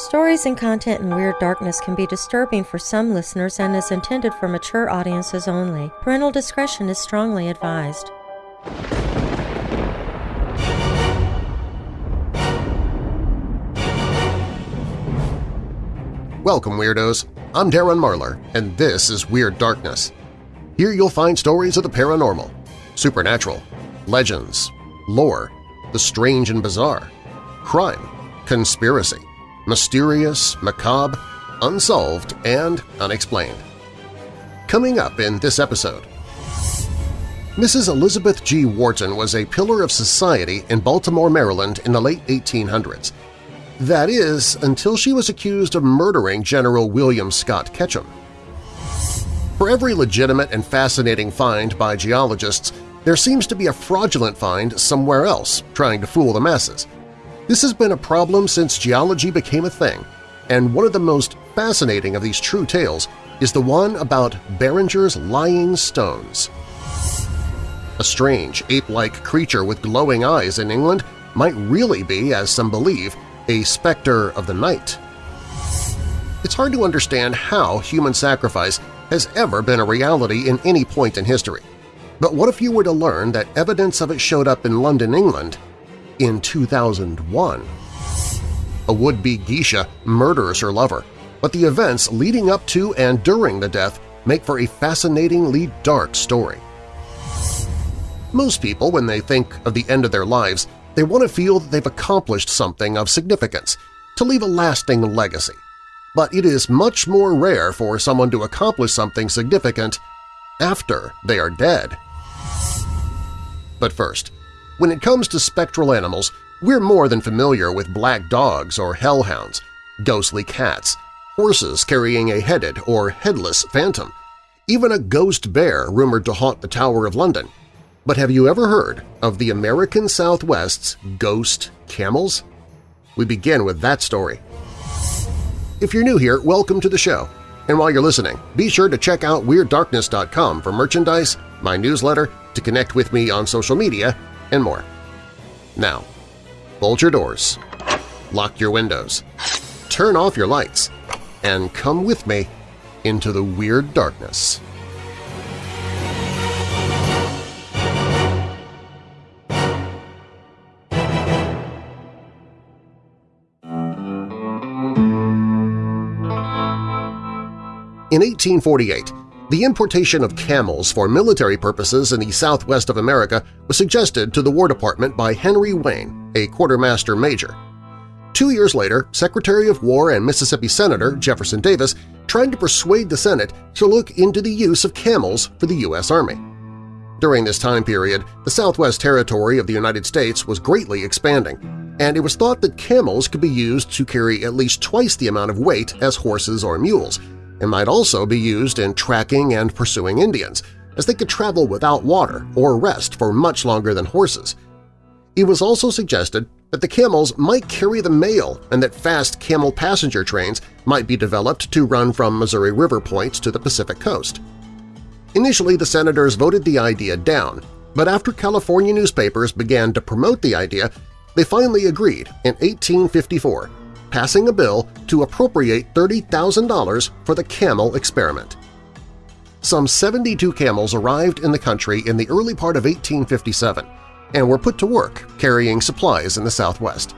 Stories and content in Weird Darkness can be disturbing for some listeners and is intended for mature audiences only. Parental discretion is strongly advised. Welcome, Weirdos! I'm Darren Marlar, and this is Weird Darkness. Here you'll find stories of the paranormal, supernatural, legends, lore, the strange and bizarre, crime, conspiracy, mysterious, macabre, unsolved, and unexplained. Coming up in this episode, Mrs. Elizabeth G. Wharton was a pillar of society in Baltimore, Maryland in the late 1800s. That is, until she was accused of murdering General William Scott Ketchum. For every legitimate and fascinating find by geologists, there seems to be a fraudulent find somewhere else trying to fool the masses. This has been a problem since geology became a thing, and one of the most fascinating of these true tales is the one about Beringer's Lying Stones. A strange, ape-like creature with glowing eyes in England might really be, as some believe, a specter of the night. It's hard to understand how human sacrifice has ever been a reality in any point in history. But what if you were to learn that evidence of it showed up in London, England in 2001. A would-be geisha murders her lover, but the events leading up to and during the death make for a fascinatingly dark story. Most people, when they think of the end of their lives, they want to feel that they've accomplished something of significance, to leave a lasting legacy. But it is much more rare for someone to accomplish something significant after they are dead. But first, when it comes to spectral animals, we're more than familiar with black dogs or hellhounds, ghostly cats, horses carrying a headed or headless phantom, even a ghost bear rumored to haunt the Tower of London. But have you ever heard of the American Southwest's ghost camels? We begin with that story. If you're new here, welcome to the show. And while you're listening, be sure to check out WeirdDarkness.com for merchandise, my newsletter, to connect with me on social media, and more. Now, bolt your doors, lock your windows, turn off your lights, and come with me into the Weird Darkness. In 1848, the importation of camels for military purposes in the southwest of America was suggested to the War Department by Henry Wayne, a quartermaster major. Two years later, Secretary of War and Mississippi Senator Jefferson Davis tried to persuade the Senate to look into the use of camels for the U.S. Army. During this time period, the Southwest Territory of the United States was greatly expanding, and it was thought that camels could be used to carry at least twice the amount of weight as horses or mules, and might also be used in tracking and pursuing Indians, as they could travel without water or rest for much longer than horses. It was also suggested that the camels might carry the mail and that fast camel passenger trains might be developed to run from Missouri River points to the Pacific coast. Initially, the senators voted the idea down, but after California newspapers began to promote the idea, they finally agreed in 1854 passing a bill to appropriate $30,000 for the camel experiment. Some 72 camels arrived in the country in the early part of 1857 and were put to work carrying supplies in the Southwest.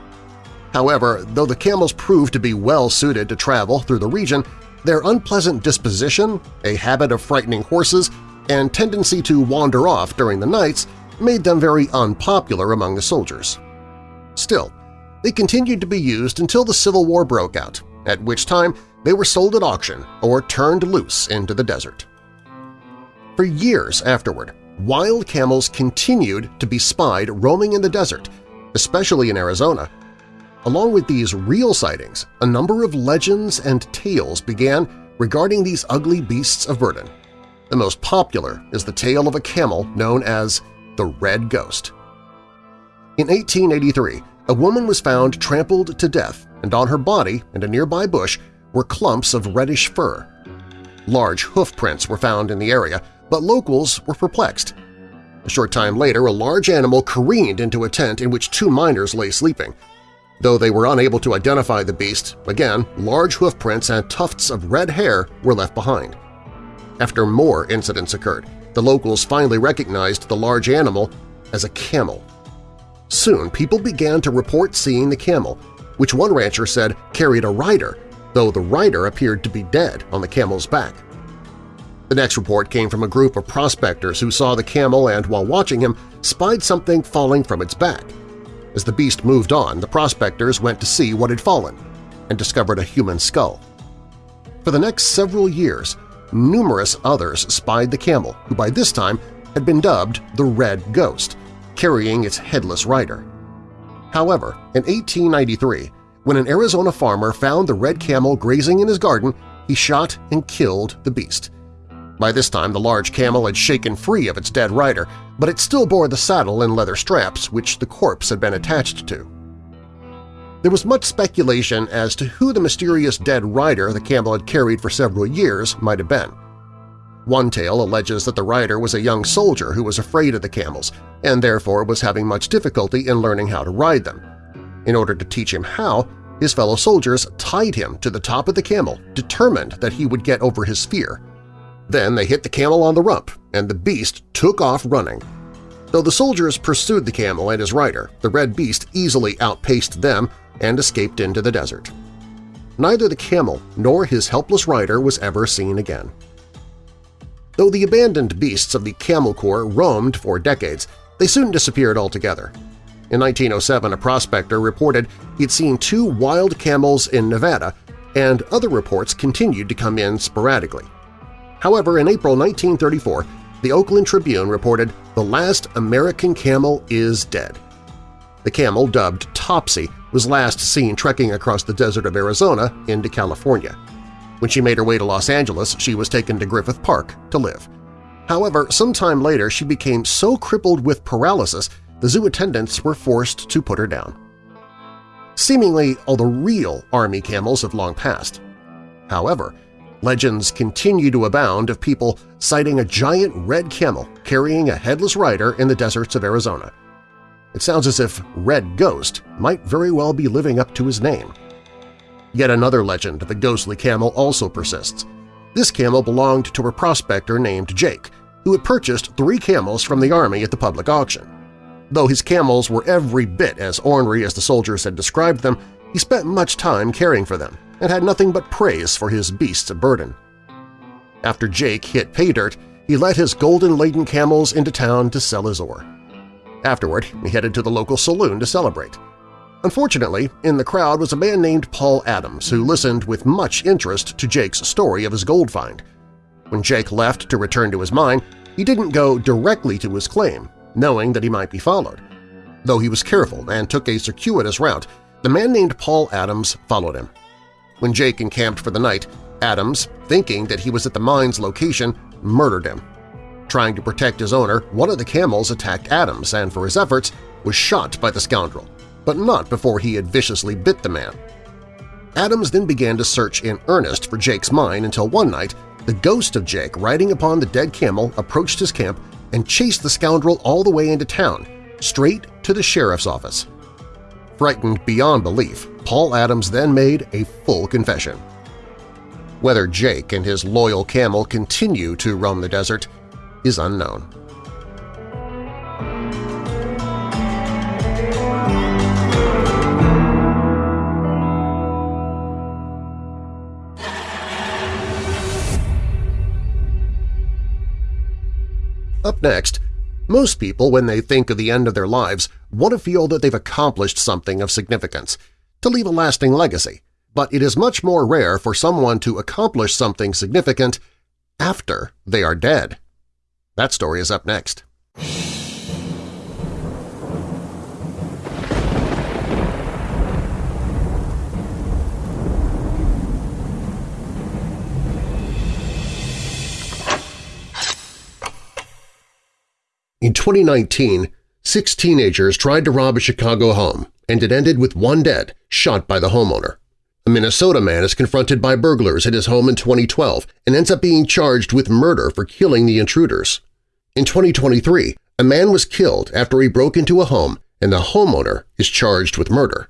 However, though the camels proved to be well-suited to travel through the region, their unpleasant disposition, a habit of frightening horses, and tendency to wander off during the nights made them very unpopular among the soldiers. Still, they continued to be used until the Civil War broke out, at which time they were sold at auction or turned loose into the desert. For years afterward, wild camels continued to be spied roaming in the desert, especially in Arizona. Along with these real sightings, a number of legends and tales began regarding these ugly beasts of burden. The most popular is the tale of a camel known as the Red Ghost. In 1883, a woman was found trampled to death, and on her body and a nearby bush were clumps of reddish fur. Large hoof prints were found in the area, but locals were perplexed. A short time later, a large animal careened into a tent in which two miners lay sleeping. Though they were unable to identify the beast, again, large hoof prints and tufts of red hair were left behind. After more incidents occurred, the locals finally recognized the large animal as a camel. Soon, people began to report seeing the camel, which one rancher said carried a rider, though the rider appeared to be dead on the camel's back. The next report came from a group of prospectors who saw the camel and, while watching him, spied something falling from its back. As the beast moved on, the prospectors went to see what had fallen and discovered a human skull. For the next several years, numerous others spied the camel, who by this time had been dubbed the Red Ghost, carrying its headless rider. However, in 1893, when an Arizona farmer found the red camel grazing in his garden, he shot and killed the beast. By this time the large camel had shaken free of its dead rider, but it still bore the saddle and leather straps which the corpse had been attached to. There was much speculation as to who the mysterious dead rider the camel had carried for several years might have been. One tale alleges that the rider was a young soldier who was afraid of the camels and therefore was having much difficulty in learning how to ride them. In order to teach him how, his fellow soldiers tied him to the top of the camel, determined that he would get over his fear. Then they hit the camel on the rump, and the beast took off running. Though the soldiers pursued the camel and his rider, the red beast easily outpaced them and escaped into the desert. Neither the camel nor his helpless rider was ever seen again. Though the abandoned beasts of the Camel Corps roamed for decades, they soon disappeared altogether. In 1907, a prospector reported he'd seen two wild camels in Nevada, and other reports continued to come in sporadically. However, in April 1934, the Oakland Tribune reported the last American camel is dead. The camel, dubbed Topsy, was last seen trekking across the desert of Arizona into California. When she made her way to Los Angeles, she was taken to Griffith Park to live. However, sometime later she became so crippled with paralysis the zoo attendants were forced to put her down. Seemingly, all the real Army camels have long passed. However, legends continue to abound of people sighting a giant red camel carrying a headless rider in the deserts of Arizona. It sounds as if Red Ghost might very well be living up to his name. Yet another legend of the ghostly camel also persists. This camel belonged to a prospector named Jake, who had purchased three camels from the army at the public auction. Though his camels were every bit as ornery as the soldiers had described them, he spent much time caring for them and had nothing but praise for his beasts of burden. After Jake hit pay dirt, he led his golden-laden camels into town to sell his ore. Afterward, he headed to the local saloon to celebrate. Unfortunately, in the crowd was a man named Paul Adams who listened with much interest to Jake's story of his gold find. When Jake left to return to his mine, he didn't go directly to his claim, knowing that he might be followed. Though he was careful and took a circuitous route, the man named Paul Adams followed him. When Jake encamped for the night, Adams, thinking that he was at the mine's location, murdered him. Trying to protect his owner, one of the camels attacked Adams and, for his efforts, was shot by the scoundrel, but not before he had viciously bit the man. Adams then began to search in earnest for Jake's mine until one night the ghost of Jake riding upon the dead camel approached his camp and chased the scoundrel all the way into town, straight to the sheriff's office. Frightened beyond belief, Paul Adams then made a full confession. Whether Jake and his loyal camel continue to roam the desert is unknown. Up next, most people, when they think of the end of their lives, want to feel that they've accomplished something of significance, to leave a lasting legacy, but it is much more rare for someone to accomplish something significant after they are dead. That story is up next. In 2019, six teenagers tried to rob a Chicago home, and it ended with one dead, shot by the homeowner. A Minnesota man is confronted by burglars at his home in 2012 and ends up being charged with murder for killing the intruders. In 2023, a man was killed after he broke into a home and the homeowner is charged with murder.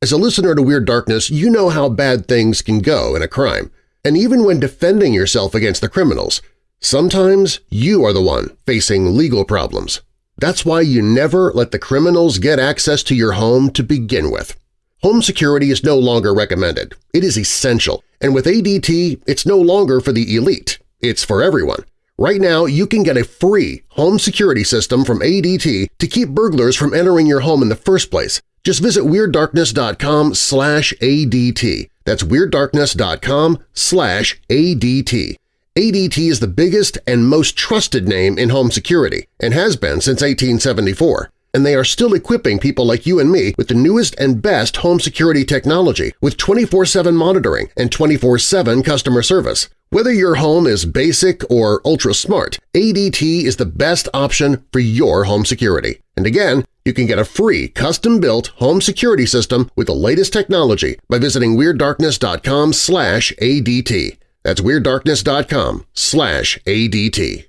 As a listener to Weird Darkness, you know how bad things can go in a crime. And even when defending yourself against the criminals, sometimes you are the one facing legal problems. That's why you never let the criminals get access to your home to begin with. Home security is no longer recommended. It is essential, and with ADT, it's no longer for the elite. It's for everyone. Right now, you can get a free home security system from ADT to keep burglars from entering your home in the first place. Just visit WeirdDarkness.com slash ADT. That's WeirdDarkness.com slash ADT. ADT is the biggest and most trusted name in home security and has been since 1874 and they are still equipping people like you and me with the newest and best home security technology with 24-7 monitoring and 24-7 customer service. Whether your home is basic or ultra-smart, ADT is the best option for your home security. And again, you can get a free custom-built home security system with the latest technology by visiting WeirdDarkness.com ADT. That's WeirdDarkness.com slash ADT.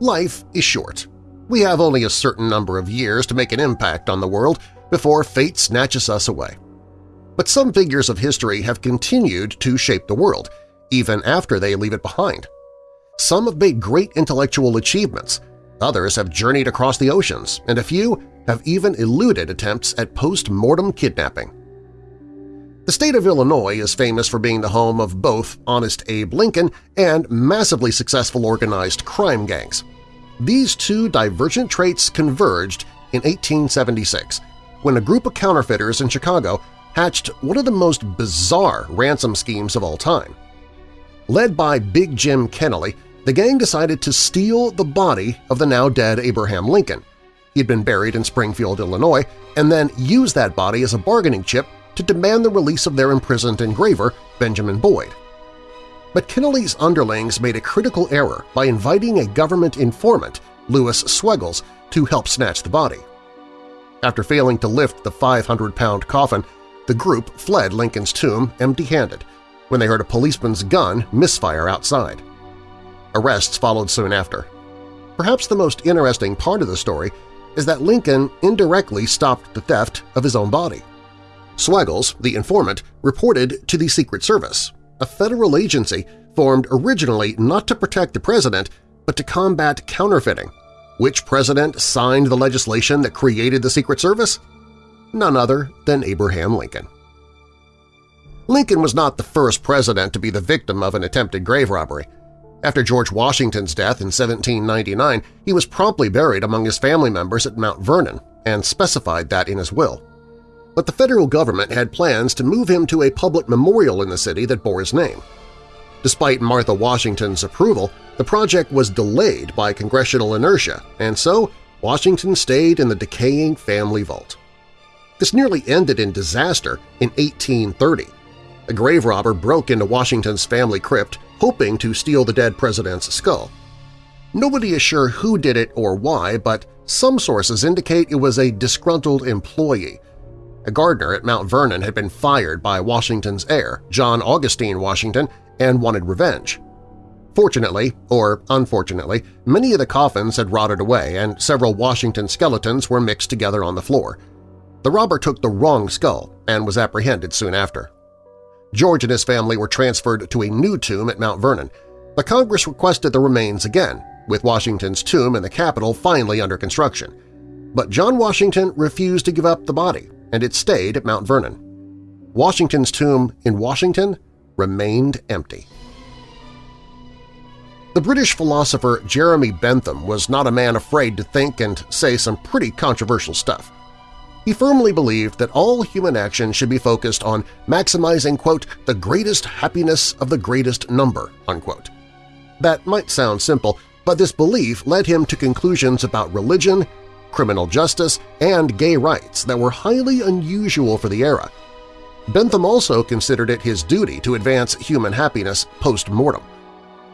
Life is short. We have only a certain number of years to make an impact on the world before fate snatches us away. But some figures of history have continued to shape the world, even after they leave it behind. Some have made great intellectual achievements, others have journeyed across the oceans, and a few have even eluded attempts at post-mortem kidnapping. The state of Illinois is famous for being the home of both Honest Abe Lincoln and massively successful organized crime gangs. These two divergent traits converged in 1876 when a group of counterfeiters in Chicago hatched one of the most bizarre ransom schemes of all time. Led by Big Jim Kennelly, the gang decided to steal the body of the now-dead Abraham Lincoln. He had been buried in Springfield, Illinois, and then use that body as a bargaining chip to demand the release of their imprisoned engraver, Benjamin Boyd. But Kennelly's underlings made a critical error by inviting a government informant, Louis Swegles, to help snatch the body. After failing to lift the 500-pound coffin, the group fled Lincoln's tomb empty-handed when they heard a policeman's gun misfire outside. Arrests followed soon after. Perhaps the most interesting part of the story is that Lincoln indirectly stopped the theft of his own body. Swegles, the informant, reported to the Secret Service, a federal agency formed originally not to protect the president but to combat counterfeiting. Which president signed the legislation that created the Secret Service? None other than Abraham Lincoln. Lincoln was not the first president to be the victim of an attempted grave robbery. After George Washington's death in 1799, he was promptly buried among his family members at Mount Vernon and specified that in his will but the federal government had plans to move him to a public memorial in the city that bore his name. Despite Martha Washington's approval, the project was delayed by congressional inertia, and so Washington stayed in the decaying family vault. This nearly ended in disaster in 1830. A grave robber broke into Washington's family crypt, hoping to steal the dead president's skull. Nobody is sure who did it or why, but some sources indicate it was a disgruntled employee a gardener at Mount Vernon had been fired by Washington's heir, John Augustine Washington, and wanted revenge. Fortunately, or unfortunately, many of the coffins had rotted away and several Washington skeletons were mixed together on the floor. The robber took the wrong skull and was apprehended soon after. George and his family were transferred to a new tomb at Mount Vernon, but Congress requested the remains again, with Washington's tomb in the Capitol finally under construction. But John Washington refused to give up the body and it stayed at Mount Vernon. Washington's tomb in Washington remained empty. The British philosopher Jeremy Bentham was not a man afraid to think and say some pretty controversial stuff. He firmly believed that all human action should be focused on maximizing, quote, the greatest happiness of the greatest number, unquote. That might sound simple, but this belief led him to conclusions about religion, criminal justice, and gay rights that were highly unusual for the era. Bentham also considered it his duty to advance human happiness post-mortem.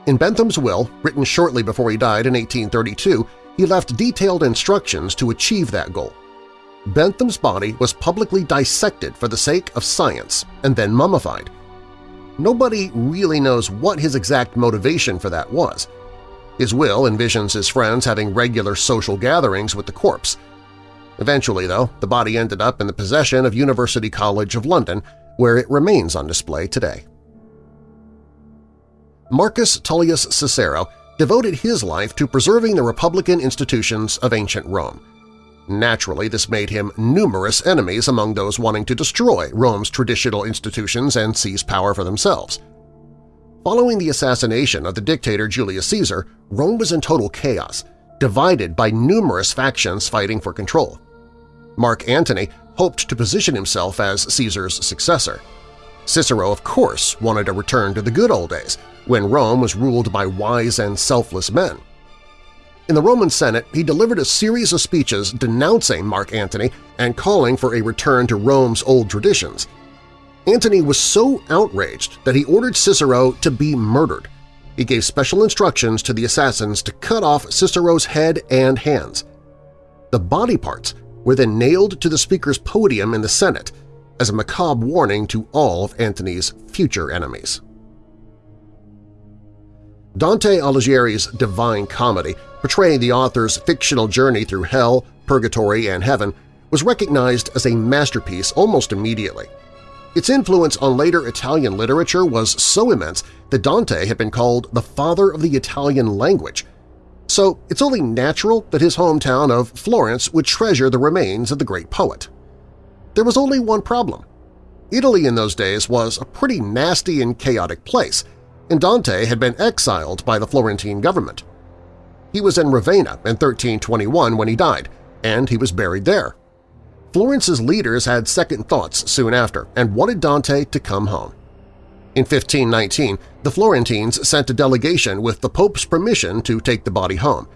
In Bentham's will, written shortly before he died in 1832, he left detailed instructions to achieve that goal. Bentham's body was publicly dissected for the sake of science and then mummified. Nobody really knows what his exact motivation for that was. His will envisions his friends having regular social gatherings with the corpse. Eventually, though, the body ended up in the possession of University College of London, where it remains on display today. Marcus Tullius Cicero devoted his life to preserving the republican institutions of ancient Rome. Naturally, this made him numerous enemies among those wanting to destroy Rome's traditional institutions and seize power for themselves. Following the assassination of the dictator Julius Caesar, Rome was in total chaos, divided by numerous factions fighting for control. Mark Antony hoped to position himself as Caesar's successor. Cicero, of course, wanted a return to the good old days, when Rome was ruled by wise and selfless men. In the Roman Senate, he delivered a series of speeches denouncing Mark Antony and calling for a return to Rome's old traditions. Antony was so outraged that he ordered Cicero to be murdered. He gave special instructions to the assassins to cut off Cicero's head and hands. The body parts were then nailed to the speaker's podium in the Senate as a macabre warning to all of Antony's future enemies. Dante Alighieri's Divine Comedy, portraying the author's fictional journey through hell, purgatory, and heaven, was recognized as a masterpiece almost immediately. Its influence on later Italian literature was so immense that Dante had been called the father of the Italian language, so it's only natural that his hometown of Florence would treasure the remains of the great poet. There was only one problem. Italy in those days was a pretty nasty and chaotic place, and Dante had been exiled by the Florentine government. He was in Ravenna in 1321 when he died, and he was buried there. Florence's leaders had second thoughts soon after and wanted Dante to come home. In 1519, the Florentines sent a delegation with the Pope's permission to take the body home.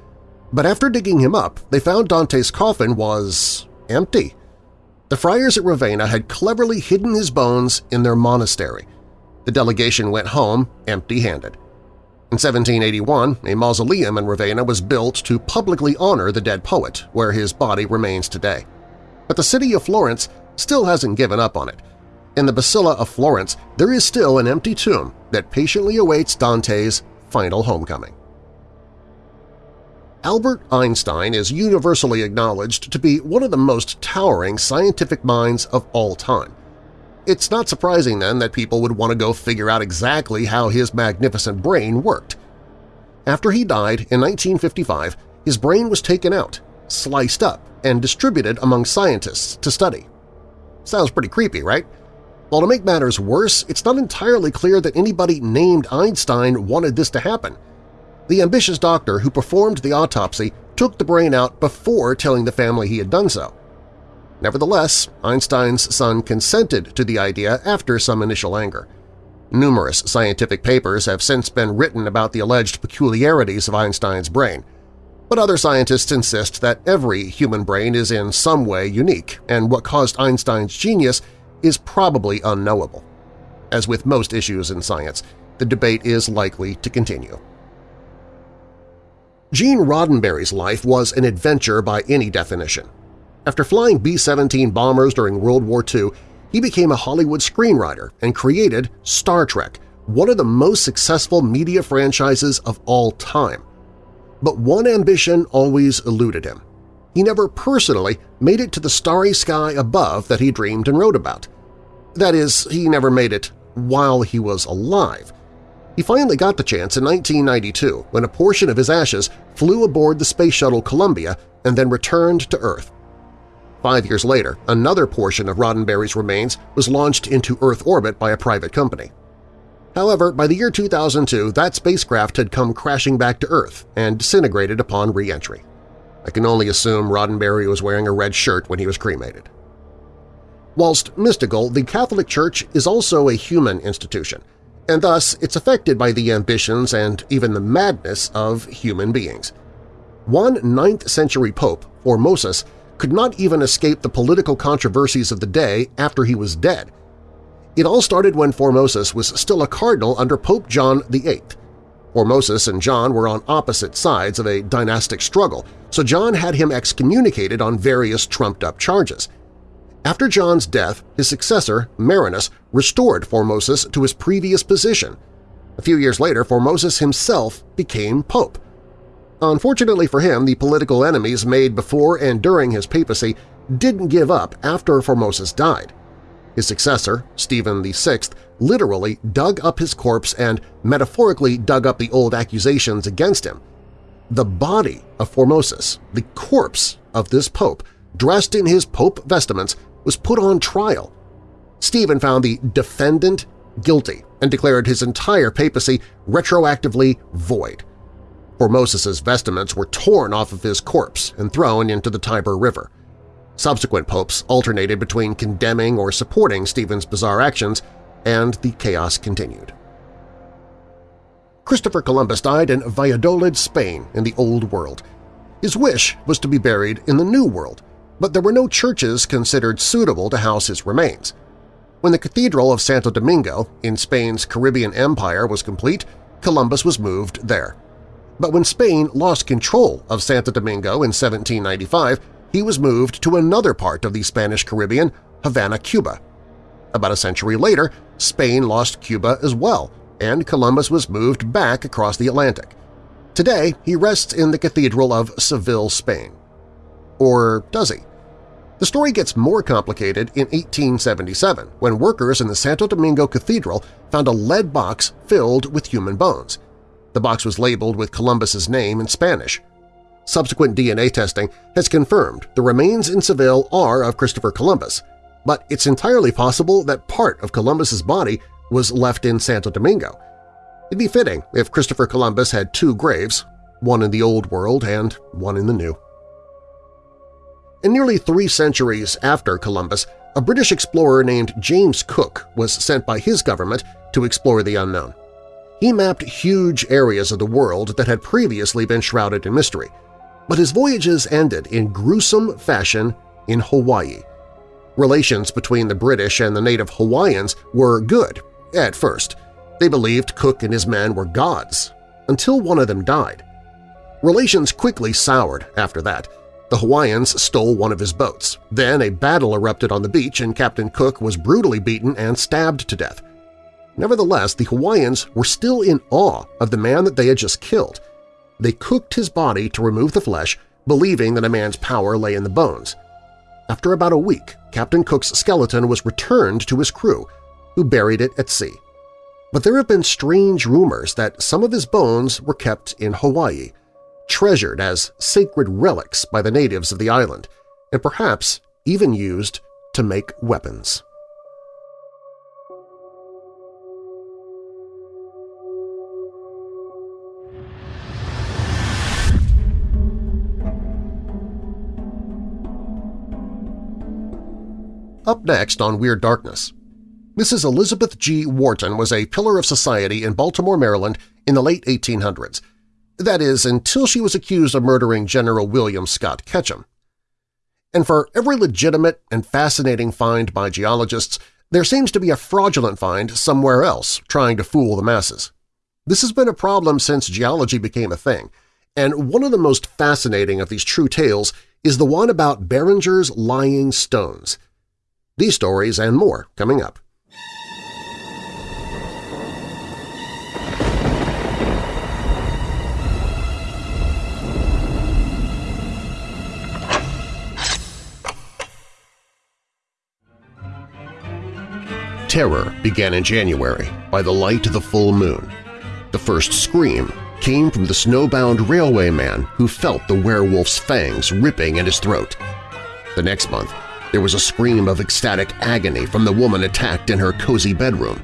But after digging him up, they found Dante's coffin was… empty. The friars at Ravenna had cleverly hidden his bones in their monastery, the delegation went home empty-handed. In 1781, a mausoleum in Ravenna was built to publicly honor the dead poet, where his body remains today. But the city of Florence still hasn't given up on it. In the Basilica of Florence, there is still an empty tomb that patiently awaits Dante's final homecoming. Albert Einstein is universally acknowledged to be one of the most towering scientific minds of all time. It's not surprising then that people would want to go figure out exactly how his magnificent brain worked. After he died in 1955, his brain was taken out, sliced up, and distributed among scientists to study. Sounds pretty creepy, right? Well, to make matters worse, it's not entirely clear that anybody named Einstein wanted this to happen. The ambitious doctor who performed the autopsy took the brain out before telling the family he had done so. Nevertheless, Einstein's son consented to the idea after some initial anger. Numerous scientific papers have since been written about the alleged peculiarities of Einstein's brain, but other scientists insist that every human brain is in some way unique, and what caused Einstein's genius is probably unknowable. As with most issues in science, the debate is likely to continue. Gene Roddenberry's life was an adventure by any definition. After flying B-17 bombers during World War II, he became a Hollywood screenwriter and created Star Trek, one of the most successful media franchises of all time. But one ambition always eluded him. He never personally made it to the starry sky above that he dreamed and wrote about. That is, he never made it while he was alive. He finally got the chance in 1992 when a portion of his ashes flew aboard the Space Shuttle Columbia and then returned to Earth. Five years later, another portion of Roddenberry's remains was launched into Earth orbit by a private company. However, by the year 2002, that spacecraft had come crashing back to Earth and disintegrated upon re-entry. I can only assume Roddenberry was wearing a red shirt when he was cremated. Whilst mystical, the Catholic Church is also a human institution, and thus it's affected by the ambitions and even the madness of human beings. One 9th-century pope, Formosus, could not even escape the political controversies of the day after he was dead. It all started when Formosus was still a cardinal under Pope John VIII. Formosus and John were on opposite sides of a dynastic struggle, so John had him excommunicated on various trumped-up charges. After John's death, his successor, Marinus, restored Formosus to his previous position. A few years later, Formosus himself became pope. Unfortunately for him, the political enemies made before and during his papacy didn't give up after Formosus died. His successor, Stephen VI, literally dug up his corpse and metaphorically dug up the old accusations against him. The body of Formosus, the corpse of this pope, dressed in his pope vestments, was put on trial. Stephen found the defendant guilty and declared his entire papacy retroactively void. Formosus's vestments were torn off of his corpse and thrown into the Tiber River. Subsequent popes alternated between condemning or supporting Stephen's bizarre actions, and the chaos continued. Christopher Columbus died in Valladolid, Spain in the Old World. His wish was to be buried in the New World, but there were no churches considered suitable to house his remains. When the Cathedral of Santo Domingo in Spain's Caribbean Empire was complete, Columbus was moved there. But when Spain lost control of Santo Domingo in 1795, he was moved to another part of the Spanish Caribbean, Havana, Cuba. About a century later, Spain lost Cuba as well, and Columbus was moved back across the Atlantic. Today, he rests in the Cathedral of Seville, Spain. Or does he? The story gets more complicated in 1877 when workers in the Santo Domingo Cathedral found a lead box filled with human bones. The box was labeled with Columbus's name in Spanish. Subsequent DNA testing has confirmed the remains in Seville are of Christopher Columbus, but it's entirely possible that part of Columbus's body was left in Santo Domingo. It'd be fitting if Christopher Columbus had two graves, one in the Old World and one in the New. In nearly three centuries after Columbus, a British explorer named James Cook was sent by his government to explore the unknown. He mapped huge areas of the world that had previously been shrouded in mystery, but his voyages ended in gruesome fashion in Hawaii. Relations between the British and the native Hawaiians were good at first. They believed Cook and his men were gods, until one of them died. Relations quickly soured after that. The Hawaiians stole one of his boats. Then a battle erupted on the beach and Captain Cook was brutally beaten and stabbed to death. Nevertheless, the Hawaiians were still in awe of the man that they had just killed – they cooked his body to remove the flesh, believing that a man's power lay in the bones. After about a week, Captain Cook's skeleton was returned to his crew, who buried it at sea. But there have been strange rumors that some of his bones were kept in Hawaii, treasured as sacred relics by the natives of the island, and perhaps even used to make weapons. Up next on Weird Darkness. Mrs. Elizabeth G. Wharton was a pillar of society in Baltimore, Maryland in the late 1800s. That is, until she was accused of murdering General William Scott Ketchum. And for every legitimate and fascinating find by geologists, there seems to be a fraudulent find somewhere else trying to fool the masses. This has been a problem since geology became a thing, and one of the most fascinating of these true tales is the one about Beringer's lying stones – these stories and more coming up. Terror began in January by the light of the full moon. The first scream came from the snowbound railway man who felt the werewolf's fangs ripping at his throat. The next month, there was a scream of ecstatic agony from the woman attacked in her cozy bedroom.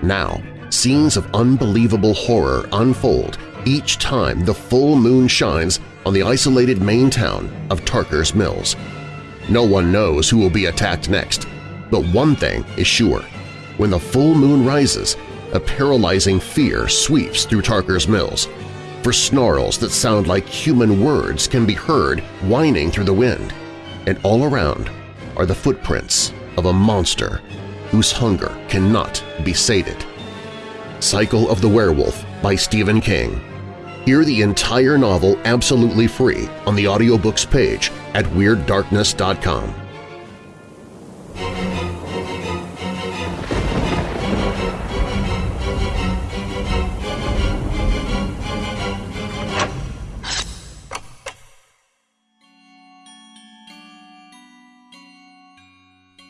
Now, scenes of unbelievable horror unfold each time the full moon shines on the isolated Maine town of Tarker's Mills. No one knows who will be attacked next, but one thing is sure. When the full moon rises, a paralyzing fear sweeps through Tarker's Mills, for snarls that sound like human words can be heard whining through the wind, and all around are the footprints of a monster whose hunger cannot be sated. Cycle of the Werewolf by Stephen King. Hear the entire novel absolutely free on the audiobooks page at WeirdDarkness.com.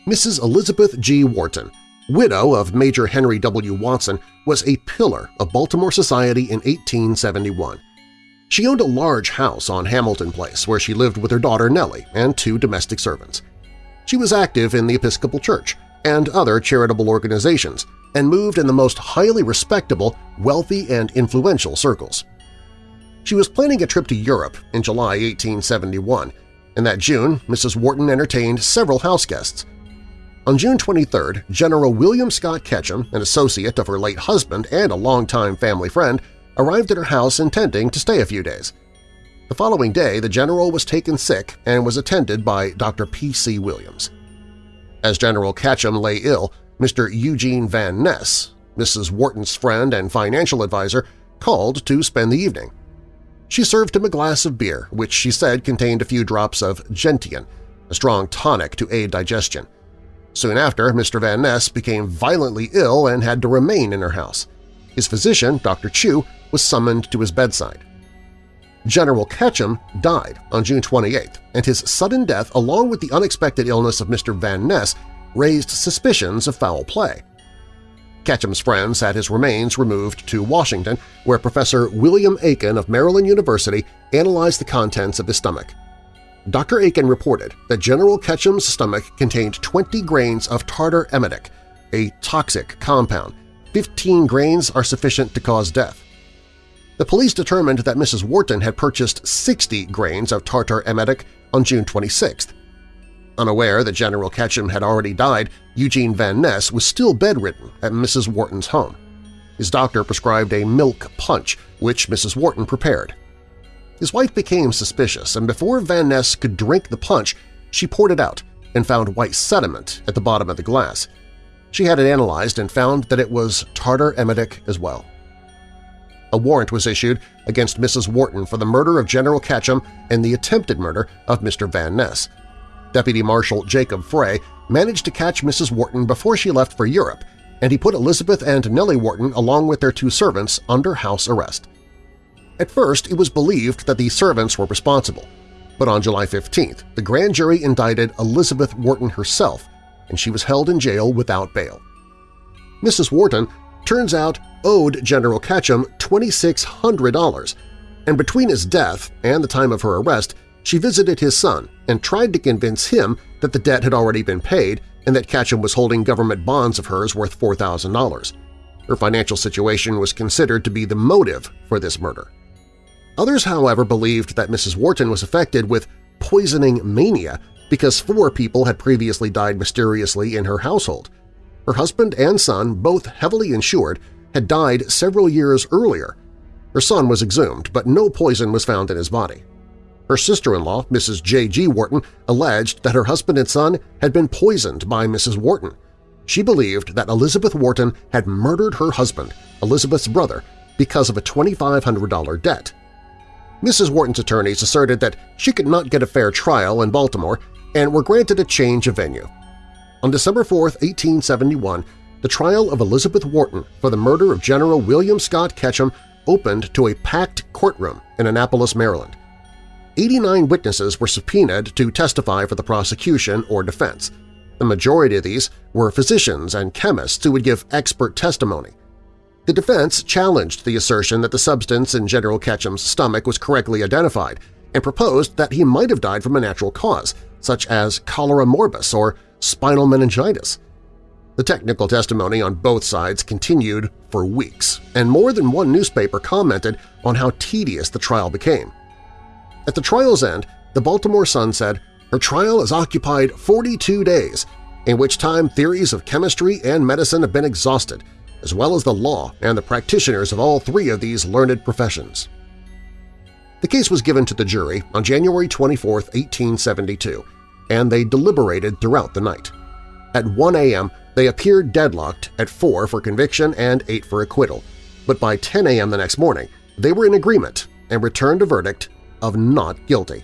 Mrs. Elizabeth G. Wharton, widow of Major Henry W. Watson, was a pillar of Baltimore society in 1871. She owned a large house on Hamilton Place where she lived with her daughter Nellie and two domestic servants. She was active in the Episcopal Church and other charitable organizations and moved in the most highly respectable, wealthy, and influential circles. She was planning a trip to Europe in July 1871, and that June Mrs. Wharton entertained several house guests – on June 23, General William Scott Ketchum, an associate of her late husband and a longtime family friend, arrived at her house intending to stay a few days. The following day, the general was taken sick and was attended by Dr. P.C. Williams. As General Ketchum lay ill, Mr. Eugene Van Ness, Mrs. Wharton's friend and financial advisor, called to spend the evening. She served him a glass of beer, which she said contained a few drops of gentian, a strong tonic to aid digestion. Soon after, Mr. Van Ness became violently ill and had to remain in her house. His physician, Dr. Chew, was summoned to his bedside. General Ketchum died on June 28, and his sudden death along with the unexpected illness of Mr. Van Ness raised suspicions of foul play. Ketchum's friends had his remains removed to Washington, where Professor William Aiken of Maryland University analyzed the contents of his stomach. Dr. Aiken reported that General Ketchum's stomach contained 20 grains of tartar emetic, a toxic compound. 15 grains are sufficient to cause death. The police determined that Mrs. Wharton had purchased 60 grains of tartar emetic on June 26. Unaware that General Ketchum had already died, Eugene Van Ness was still bedridden at Mrs. Wharton's home. His doctor prescribed a milk punch, which Mrs. Wharton prepared. His wife became suspicious, and before Van Ness could drink the punch, she poured it out and found white sediment at the bottom of the glass. She had it analyzed and found that it was tartar emetic as well. A warrant was issued against Mrs. Wharton for the murder of General Ketchum and the attempted murder of Mr. Van Ness. Deputy Marshal Jacob Frey managed to catch Mrs. Wharton before she left for Europe, and he put Elizabeth and Nellie Wharton along with their two servants under house arrest. At first, it was believed that the servants were responsible, but on July 15th, the grand jury indicted Elizabeth Wharton herself, and she was held in jail without bail. Mrs. Wharton, turns out, owed General Ketchum $2,600, and between his death and the time of her arrest, she visited his son and tried to convince him that the debt had already been paid and that Ketchum was holding government bonds of hers worth $4,000. Her financial situation was considered to be the motive for this murder. Others, however, believed that Mrs. Wharton was affected with poisoning mania because four people had previously died mysteriously in her household. Her husband and son, both heavily insured, had died several years earlier. Her son was exhumed, but no poison was found in his body. Her sister-in-law, Mrs. J.G. Wharton, alleged that her husband and son had been poisoned by Mrs. Wharton. She believed that Elizabeth Wharton had murdered her husband, Elizabeth's brother, because of a $2,500 debt. Mrs. Wharton's attorneys asserted that she could not get a fair trial in Baltimore and were granted a change of venue. On December 4, 1871, the trial of Elizabeth Wharton for the murder of General William Scott Ketchum opened to a packed courtroom in Annapolis, Maryland. 89 witnesses were subpoenaed to testify for the prosecution or defense. The majority of these were physicians and chemists who would give expert testimony. The defense challenged the assertion that the substance in General Ketchum's stomach was correctly identified and proposed that he might have died from a natural cause, such as cholera morbus or spinal meningitis. The technical testimony on both sides continued for weeks, and more than one newspaper commented on how tedious the trial became. At the trial's end, the Baltimore Sun said, her trial has occupied 42 days, in which time theories of chemistry and medicine have been exhausted, as well as the law and the practitioners of all three of these learned professions. The case was given to the jury on January 24, 1872, and they deliberated throughout the night. At 1 a.m., they appeared deadlocked at 4 for conviction and 8 for acquittal, but by 10 a.m. the next morning, they were in agreement and returned a verdict of not guilty.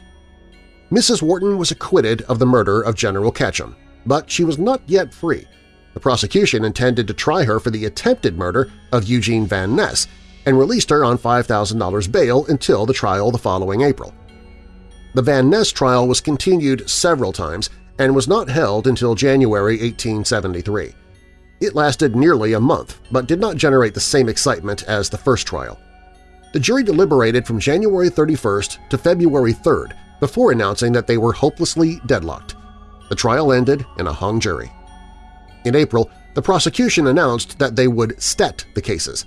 Mrs. Wharton was acquitted of the murder of General Ketchum, but she was not yet free. The prosecution intended to try her for the attempted murder of Eugene Van Ness and released her on $5,000 bail until the trial the following April. The Van Ness trial was continued several times and was not held until January 1873. It lasted nearly a month, but did not generate the same excitement as the first trial. The jury deliberated from January 31st to February 3rd before announcing that they were hopelessly deadlocked. The trial ended in a hung jury. In April, the prosecution announced that they would stet the cases,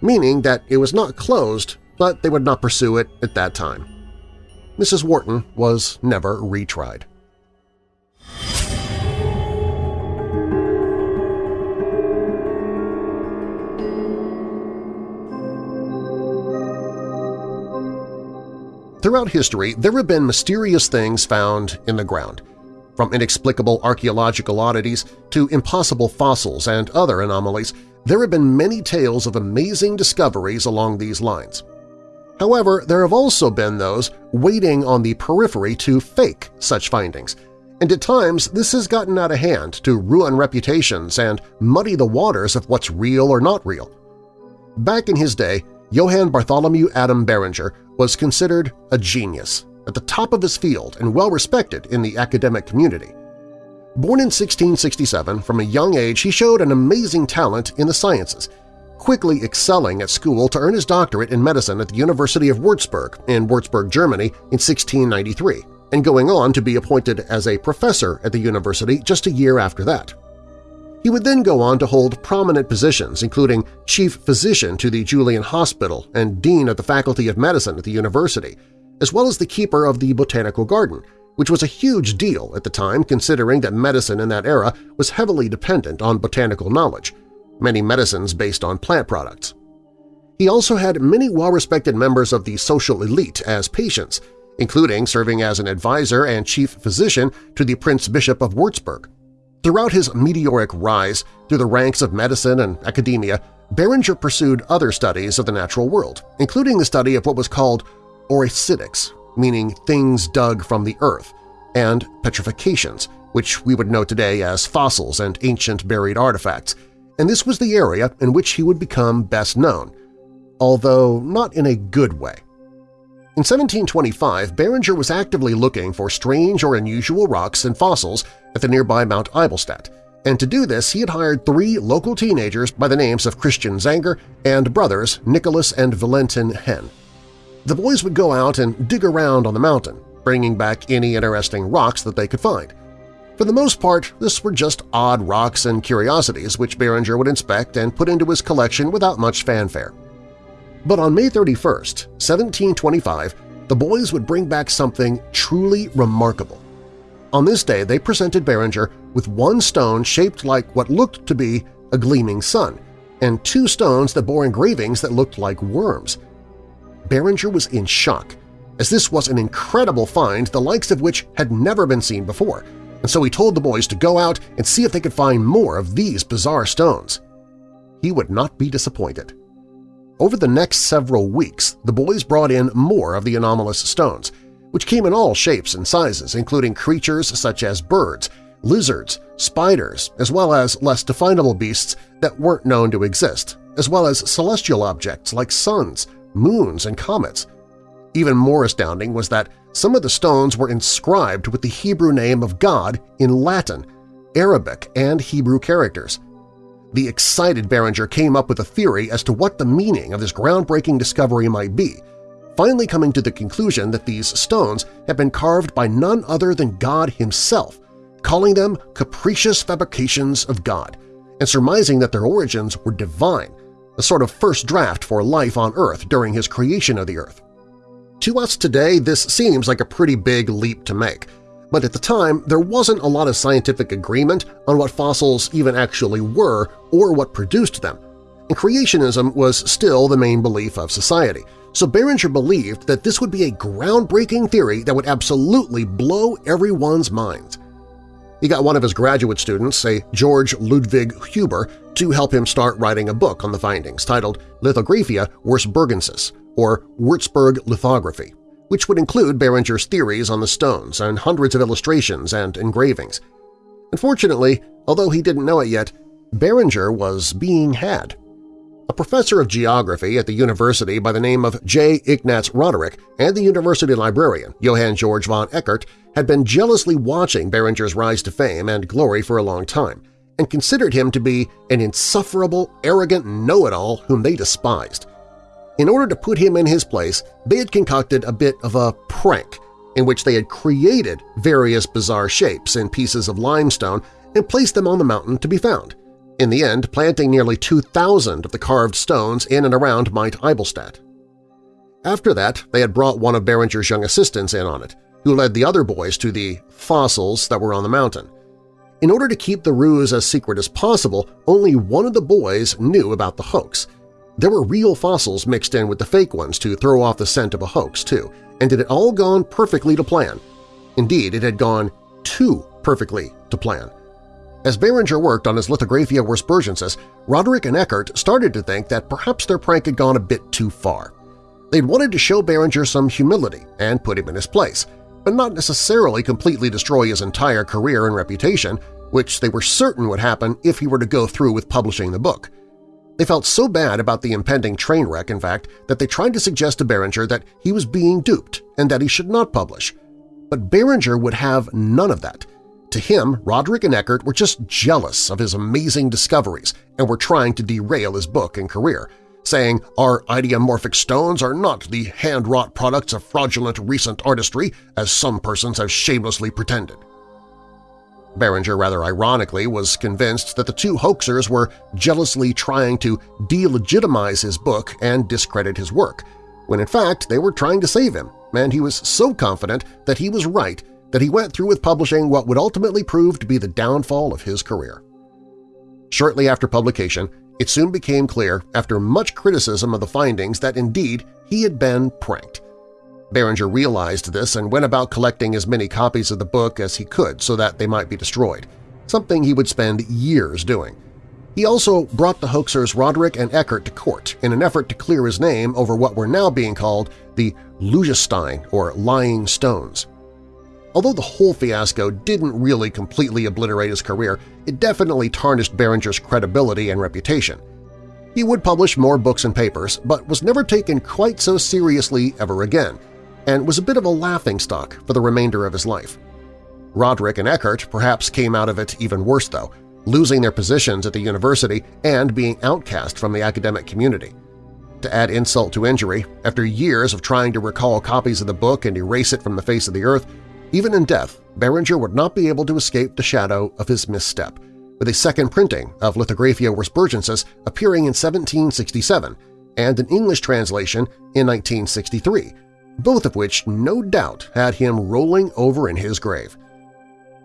meaning that it was not closed, but they would not pursue it at that time. Mrs. Wharton was never retried. Throughout history, there have been mysterious things found in the ground, from inexplicable archaeological oddities to impossible fossils and other anomalies, there have been many tales of amazing discoveries along these lines. However, there have also been those waiting on the periphery to fake such findings, and at times this has gotten out of hand to ruin reputations and muddy the waters of what's real or not real. Back in his day, Johann Bartholomew Adam Beringer was considered a genius, at the top of his field and well-respected in the academic community. Born in 1667, from a young age he showed an amazing talent in the sciences, quickly excelling at school to earn his doctorate in medicine at the University of Würzburg in Würzburg, Germany in 1693, and going on to be appointed as a professor at the university just a year after that. He would then go on to hold prominent positions including chief physician to the Julian Hospital and dean of the Faculty of Medicine at the university, as well as the keeper of the Botanical Garden, which was a huge deal at the time considering that medicine in that era was heavily dependent on botanical knowledge, many medicines based on plant products. He also had many well-respected members of the social elite as patients, including serving as an advisor and chief physician to the Prince Bishop of Würzburg. Throughout his meteoric rise through the ranks of medicine and academia, Beringer pursued other studies of the natural world, including the study of what was called oryctics, meaning things dug from the earth, and petrifications, which we would know today as fossils and ancient buried artifacts, and this was the area in which he would become best known, although not in a good way. In 1725, Beringer was actively looking for strange or unusual rocks and fossils at the nearby Mount Eibelstadt, and to do this he had hired three local teenagers by the names of Christian Zanger and brothers Nicholas and Valentin Henn. The boys would go out and dig around on the mountain, bringing back any interesting rocks that they could find. For the most part, this were just odd rocks and curiosities which Beringer would inspect and put into his collection without much fanfare. But on May 31, 1725, the boys would bring back something truly remarkable. On this day, they presented Beringer with one stone shaped like what looked to be a gleaming sun, and two stones that bore engravings that looked like worms. Beringer was in shock, as this was an incredible find the likes of which had never been seen before, and so he told the boys to go out and see if they could find more of these bizarre stones. He would not be disappointed. Over the next several weeks, the boys brought in more of the anomalous stones, which came in all shapes and sizes, including creatures such as birds, lizards, spiders, as well as less definable beasts that weren't known to exist, as well as celestial objects like suns, moons, and comets. Even more astounding was that some of the stones were inscribed with the Hebrew name of God in Latin, Arabic, and Hebrew characters. The excited Beringer came up with a theory as to what the meaning of this groundbreaking discovery might be, finally coming to the conclusion that these stones had been carved by none other than God himself, calling them capricious fabrications of God, and surmising that their origins were divine, a sort of first draft for life on Earth during his creation of the Earth. To us today, this seems like a pretty big leap to make, but at the time there wasn't a lot of scientific agreement on what fossils even actually were or what produced them, and creationism was still the main belief of society, so Beringer believed that this would be a groundbreaking theory that would absolutely blow everyone's minds. He got one of his graduate students, a George Ludwig Huber, to help him start writing a book on the findings titled Lithographia Würzburgensis, or Würzburg lithography, which would include Beringer's theories on the stones and hundreds of illustrations and engravings. Unfortunately, although he didn't know it yet, Beringer was being had. A professor of geography at the university by the name of J. Ignaz Roderick and the university librarian, Johann Georg von Eckert, had been jealously watching Beringer's rise to fame and glory for a long time and considered him to be an insufferable, arrogant know-it-all whom they despised. In order to put him in his place, they had concocted a bit of a prank in which they had created various bizarre shapes in pieces of limestone and placed them on the mountain to be found, in the end planting nearly 2,000 of the carved stones in and around Mount Eibelstadt. After that, they had brought one of Beringer's young assistants in on it, who led the other boys to the fossils that were on the mountain. In order to keep the ruse as secret as possible, only one of the boys knew about the hoax. There were real fossils mixed in with the fake ones to throw off the scent of a hoax, too, and it had all gone perfectly to plan. Indeed, it had gone too perfectly to plan. As Beringer worked on his Lithographia Würzburgensis, Roderick and Eckert started to think that perhaps their prank had gone a bit too far. They'd wanted to show Beringer some humility and put him in his place, but not necessarily completely destroy his entire career and reputation, which they were certain would happen if he were to go through with publishing the book. They felt so bad about the impending train wreck, in fact, that they tried to suggest to Beringer that he was being duped and that he should not publish. But Beringer would have none of that. To him, Roderick and Eckert were just jealous of his amazing discoveries and were trying to derail his book and career, saying our idiomorphic stones are not the hand-wrought products of fraudulent recent artistry, as some persons have shamelessly pretended. Beringer rather ironically was convinced that the two hoaxers were jealously trying to delegitimize his book and discredit his work, when in fact they were trying to save him, and he was so confident that he was right that he went through with publishing what would ultimately prove to be the downfall of his career. Shortly after publication, it soon became clear, after much criticism of the findings, that indeed he had been pranked. Beringer realized this and went about collecting as many copies of the book as he could so that they might be destroyed, something he would spend years doing. He also brought the hoaxers Roderick and Eckert to court in an effort to clear his name over what were now being called the Lügenstein or Lying Stones. Although the whole fiasco didn't really completely obliterate his career, it definitely tarnished Beringer's credibility and reputation. He would publish more books and papers, but was never taken quite so seriously ever again, and was a bit of a laughingstock for the remainder of his life. Roderick and Eckert perhaps came out of it even worse, though, losing their positions at the university and being outcast from the academic community. To add insult to injury, after years of trying to recall copies of the book and erase it from the face of the earth, even in death, Beringer would not be able to escape the shadow of his misstep, with a second printing of Lithographia Würzburgensis appearing in 1767 and an English translation in 1963, both of which no doubt had him rolling over in his grave.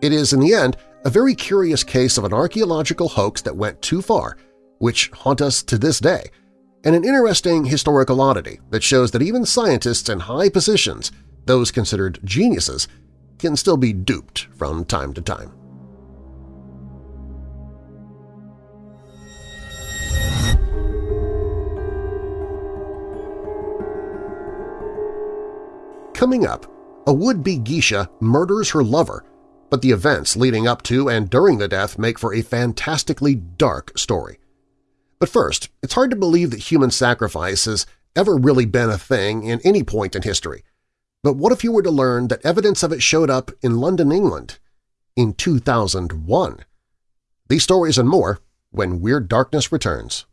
It is, in the end, a very curious case of an archaeological hoax that went too far, which haunt us to this day, and an interesting historical oddity that shows that even scientists in high positions, those considered geniuses, can still be duped from time to time. Coming up, a would-be geisha murders her lover, but the events leading up to and during the death make for a fantastically dark story. But first, it's hard to believe that human sacrifice has ever really been a thing in any point in history, but what if you were to learn that evidence of it showed up in London, England in 2001? These stories and more when Weird Darkness returns.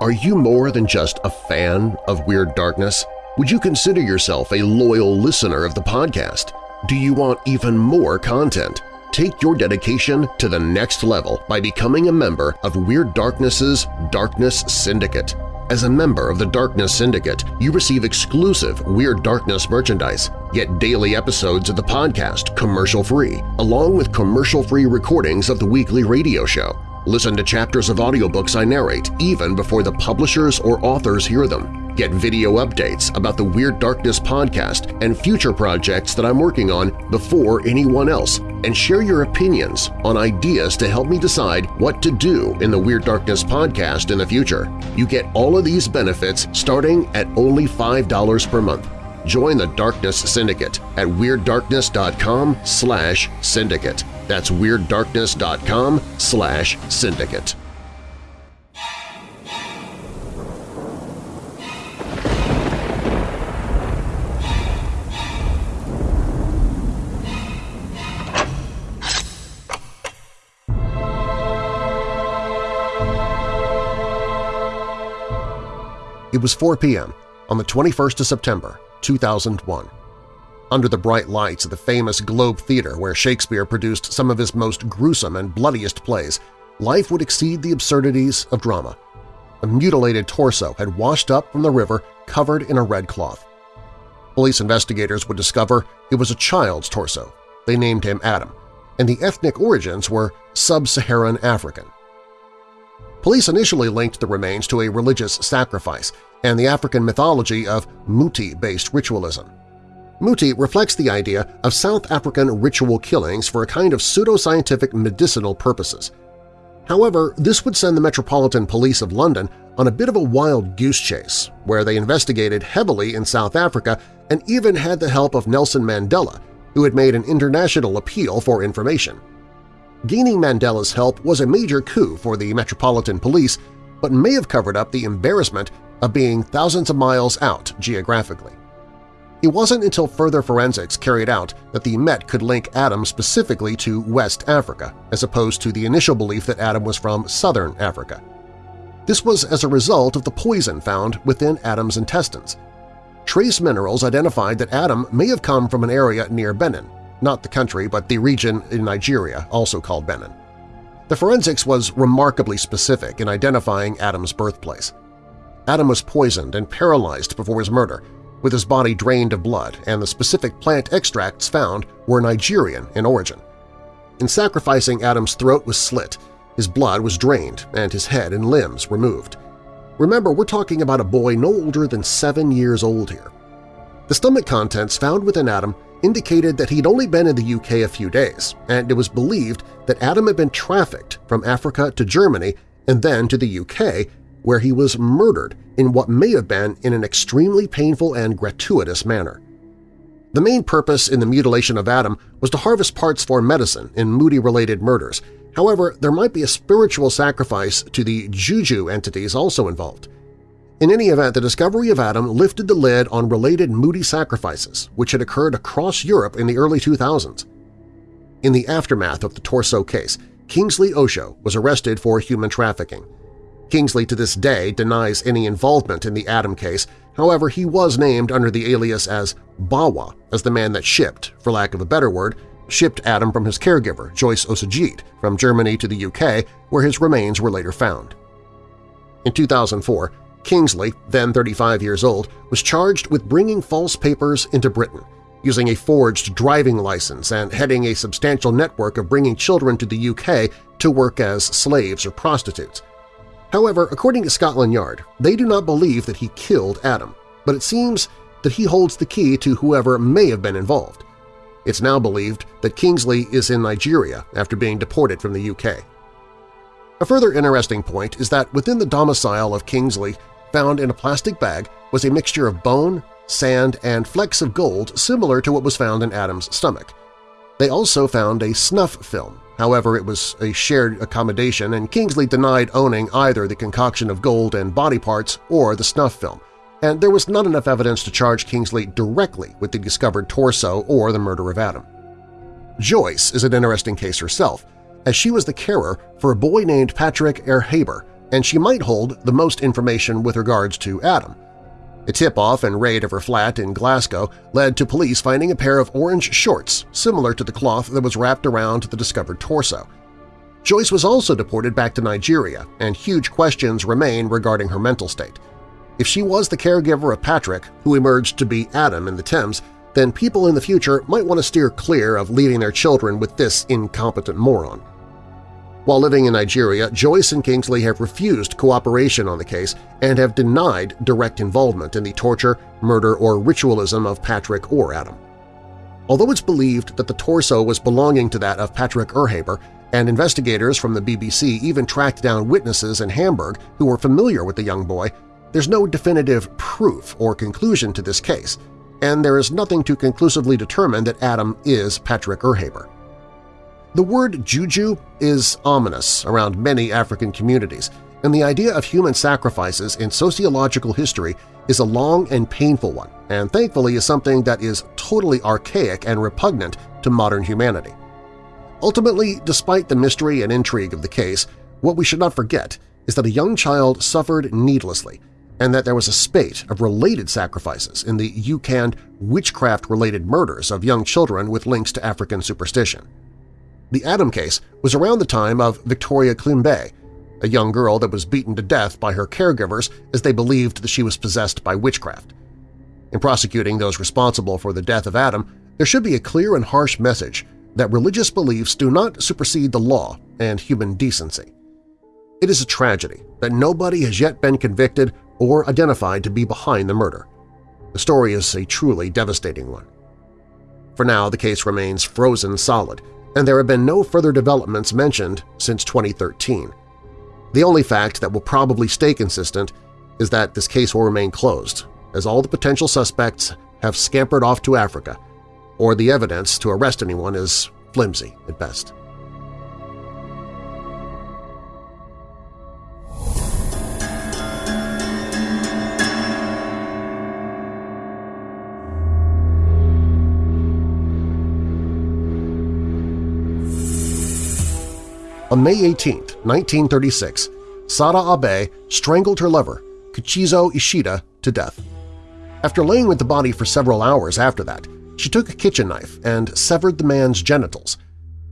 Are you more than just a fan of Weird Darkness? Would you consider yourself a loyal listener of the podcast? Do you want even more content? Take your dedication to the next level by becoming a member of Weird Darkness's Darkness Syndicate. As a member of the Darkness Syndicate, you receive exclusive Weird Darkness merchandise, get daily episodes of the podcast commercial-free, along with commercial-free recordings of the weekly radio show. Listen to chapters of audiobooks I narrate even before the publishers or authors hear them Get video updates about the Weird Darkness podcast and future projects that I'm working on before anyone else, and share your opinions on ideas to help me decide what to do in the Weird Darkness podcast in the future. You get all of these benefits starting at only $5 per month. Join the Darkness Syndicate at WeirdDarkness.com slash syndicate. That's WeirdDarkness.com slash syndicate. It was 4 p.m. on the 21st of September, 2001. Under the bright lights of the famous Globe Theatre where Shakespeare produced some of his most gruesome and bloodiest plays, life would exceed the absurdities of drama. A mutilated torso had washed up from the river covered in a red cloth. Police investigators would discover it was a child's torso. They named him Adam, and the ethnic origins were sub-Saharan African. Police initially linked the remains to a religious sacrifice and the African mythology of Muti-based ritualism. Muti reflects the idea of South African ritual killings for a kind of pseudoscientific medicinal purposes. However, this would send the Metropolitan Police of London on a bit of a wild goose chase, where they investigated heavily in South Africa and even had the help of Nelson Mandela, who had made an international appeal for information. Gaining Mandela's help was a major coup for the Metropolitan Police, but may have covered up the embarrassment of being thousands of miles out geographically. It wasn't until further forensics carried out that the Met could link Adam specifically to West Africa, as opposed to the initial belief that Adam was from Southern Africa. This was as a result of the poison found within Adam's intestines. Trace minerals identified that Adam may have come from an area near Benin, not the country but the region in Nigeria, also called Benin. The forensics was remarkably specific in identifying Adam's birthplace. Adam was poisoned and paralyzed before his murder, with his body drained of blood, and the specific plant extracts found were Nigerian in origin. In sacrificing, Adam's throat was slit, his blood was drained, and his head and limbs removed. Remember, we're talking about a boy no older than seven years old here. The stomach contents found within Adam indicated that he'd only been in the UK a few days, and it was believed that Adam had been trafficked from Africa to Germany and then to the UK where he was murdered in what may have been in an extremely painful and gratuitous manner. The main purpose in the mutilation of Adam was to harvest parts for medicine in Muti-related murders. However, there might be a spiritual sacrifice to the juju entities also involved. In any event, the discovery of Adam lifted the lid on related Muti sacrifices, which had occurred across Europe in the early 2000s. In the aftermath of the Torso case, Kingsley Ojo was arrested for human trafficking. Kingsley to this day denies any involvement in the Adam case, however he was named under the alias as Bawa as the man that shipped, for lack of a better word, shipped Adam from his caregiver, Joyce Osagiede, from Germany to the UK, where his remains were later found. In 2004, Kingsley, then 35 years old, was charged with bringing false papers into Britain, using a forged driving license and heading a substantial network of bringing children to the UK to work as slaves or prostitutes. However, according to Scotland Yard, they do not believe that he killed Adam, but it seems that he holds the key to whoever may have been involved. It's now believed that Kingsley is in Nigeria after being deported from the UK. A further interesting point is that within the domicile of Kingsley, found in a plastic bag, was a mixture of bone, sand, and flecks of gold similar to what was found in Adam's stomach. They also found a snuff film, However, it was a shared accommodation and Kingsley denied owning either the concoction of gold and body parts or the snuff film, and there was not enough evidence to charge Kingsley directly with the discovered torso or the murder of Adam. Joyce is an interesting case herself, as she was the carer for a boy named Patrick Erhabor, and she might hold the most information with regards to Adam. A tip-off and raid of her flat in Glasgow led to police finding a pair of orange shorts similar to the cloth that was wrapped around the discovered torso. Joyce was also deported back to Nigeria, and huge questions remain regarding her mental state. If she was the caregiver of Patrick, who emerged to be Adam in the Thames, then people in the future might want to steer clear of leaving their children with this incompetent moron. While living in Nigeria, Joyce and Kingsley have refused cooperation on the case and have denied direct involvement in the torture, murder, or ritualism of Patrick or Adam. Although it's believed that the torso was belonging to that of Patrick Erhabor, and investigators from the BBC even tracked down witnesses in Hamburg who were familiar with the young boy, there's no definitive proof or conclusion to this case, and there is nothing to conclusively determine that Adam is Patrick Erhabor. The word juju is ominous around many African communities, and the idea of human sacrifices in sociological history is a long and painful one, and thankfully is something that is totally archaic and repugnant to modern humanity. Ultimately, despite the mystery and intrigue of the case, what we should not forget is that a young child suffered needlessly and that there was a spate of related sacrifices in the Ucand witchcraft-related murders of young children with links to African superstition. The Adam case was around the time of Victoria Climbié, a young girl that was beaten to death by her caregivers as they believed that she was possessed by witchcraft. In prosecuting those responsible for the death of Adam, there should be a clear and harsh message that religious beliefs do not supersede the law and human decency. It is a tragedy that nobody has yet been convicted or identified to be behind the murder. The story is a truly devastating one. For now, the case remains frozen solid, and there have been no further developments mentioned since 2013. The only fact that will probably stay consistent is that this case will remain closed, as all the potential suspects have scampered off to Africa, or the evidence to arrest anyone is flimsy at best. On May 18, 1936, Sada Abe strangled her lover, Kichizo Ishida, to death. After laying with the body for several hours after that, she took a kitchen knife and severed the man's genitals.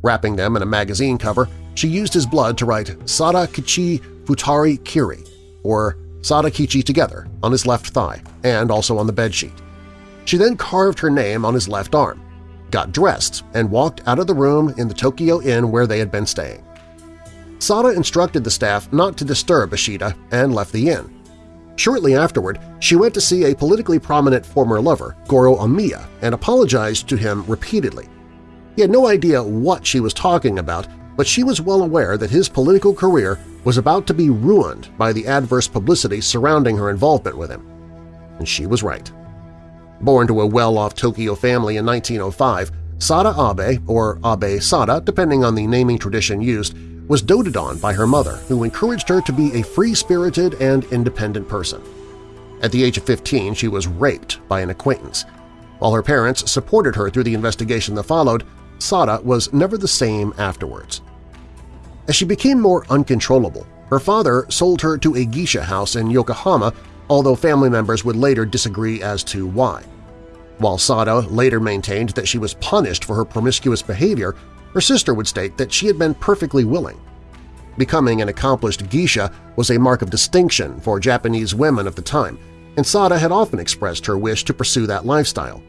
Wrapping them in a magazine cover, she used his blood to write Sada Kichi Futari Kiri, or Sada Kichi together, on his left thigh and also on the bedsheet. She then carved her name on his left arm, got dressed, and walked out of the room in the Tokyo Inn where they had been staying. Sada instructed the staff not to disturb Ishida and left the inn. Shortly afterward, she went to see a politically prominent former lover, Goro Omiya, and apologized to him repeatedly. He had no idea what she was talking about, but she was well aware that his political career was about to be ruined by the adverse publicity surrounding her involvement with him. And she was right. Born to a well-off Tokyo family in 1905, Sada Abe, or Abe Sada depending on the naming tradition used, was doted on by her mother, who encouraged her to be a free-spirited and independent person. At the age of 15, she was raped by an acquaintance. While her parents supported her through the investigation that followed, Sada was never the same afterwards. As she became more uncontrollable, her father sold her to a geisha house in Yokohama, although family members would later disagree as to why. While Sada later maintained that she was punished for her promiscuous behavior, her sister would state that she had been perfectly willing. Becoming an accomplished geisha was a mark of distinction for Japanese women of the time, and Sada had often expressed her wish to pursue that lifestyle.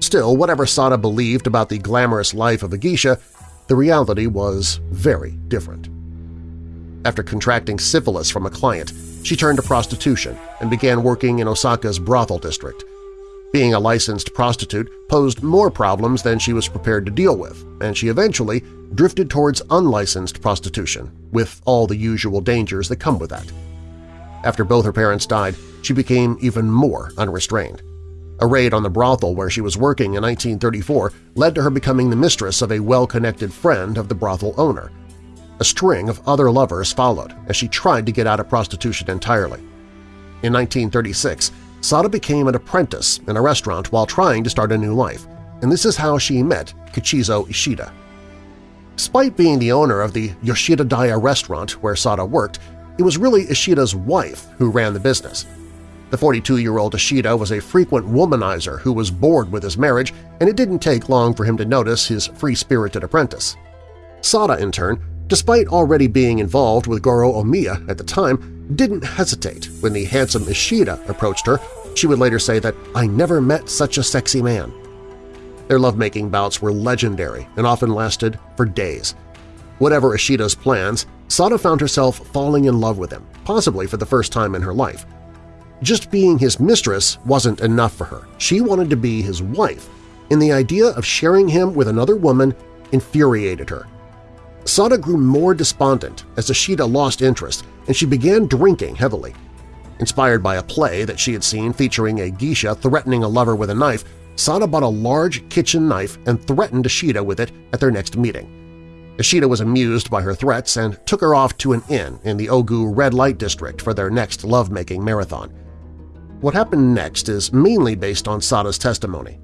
Still, whatever Sada believed about the glamorous life of a geisha, the reality was very different. After contracting syphilis from a client, she turned to prostitution and began working in Osaka's brothel district. Being a licensed prostitute posed more problems than she was prepared to deal with, and she eventually drifted towards unlicensed prostitution, with all the usual dangers that come with that. After both her parents died, she became even more unrestrained. A raid on the brothel where she was working in 1934 led to her becoming the mistress of a well-connected friend of the brothel owner. A string of other lovers followed as she tried to get out of prostitution entirely. In 1936, Sada became an apprentice in a restaurant while trying to start a new life, and this is how she met Kichizo Ishida. Despite being the owner of the Yoshida Daya restaurant where Sada worked, it was really Ishida's wife who ran the business. The 42-year-old Ishida was a frequent womanizer who was bored with his marriage, and it didn't take long for him to notice his free-spirited apprentice. Sada, in turn, despite already being involved with Goro Omiya at the time, didn't hesitate when the handsome Ishida approached her. She would later say that, I never met such a sexy man. Their lovemaking bouts were legendary and often lasted for days. Whatever Ishida's plans, Sada found herself falling in love with him, possibly for the first time in her life. Just being his mistress wasn't enough for her. She wanted to be his wife, and the idea of sharing him with another woman infuriated her. Sada grew more despondent as Ishida lost interest and she began drinking heavily. Inspired by a play that she had seen featuring a geisha threatening a lover with a knife, Sada bought a large kitchen knife and threatened Ishida with it at their next meeting. Ishida was amused by her threats and took her off to an inn in the Ogu red light district for their next lovemaking marathon. What happened next is mainly based on Sada's testimony.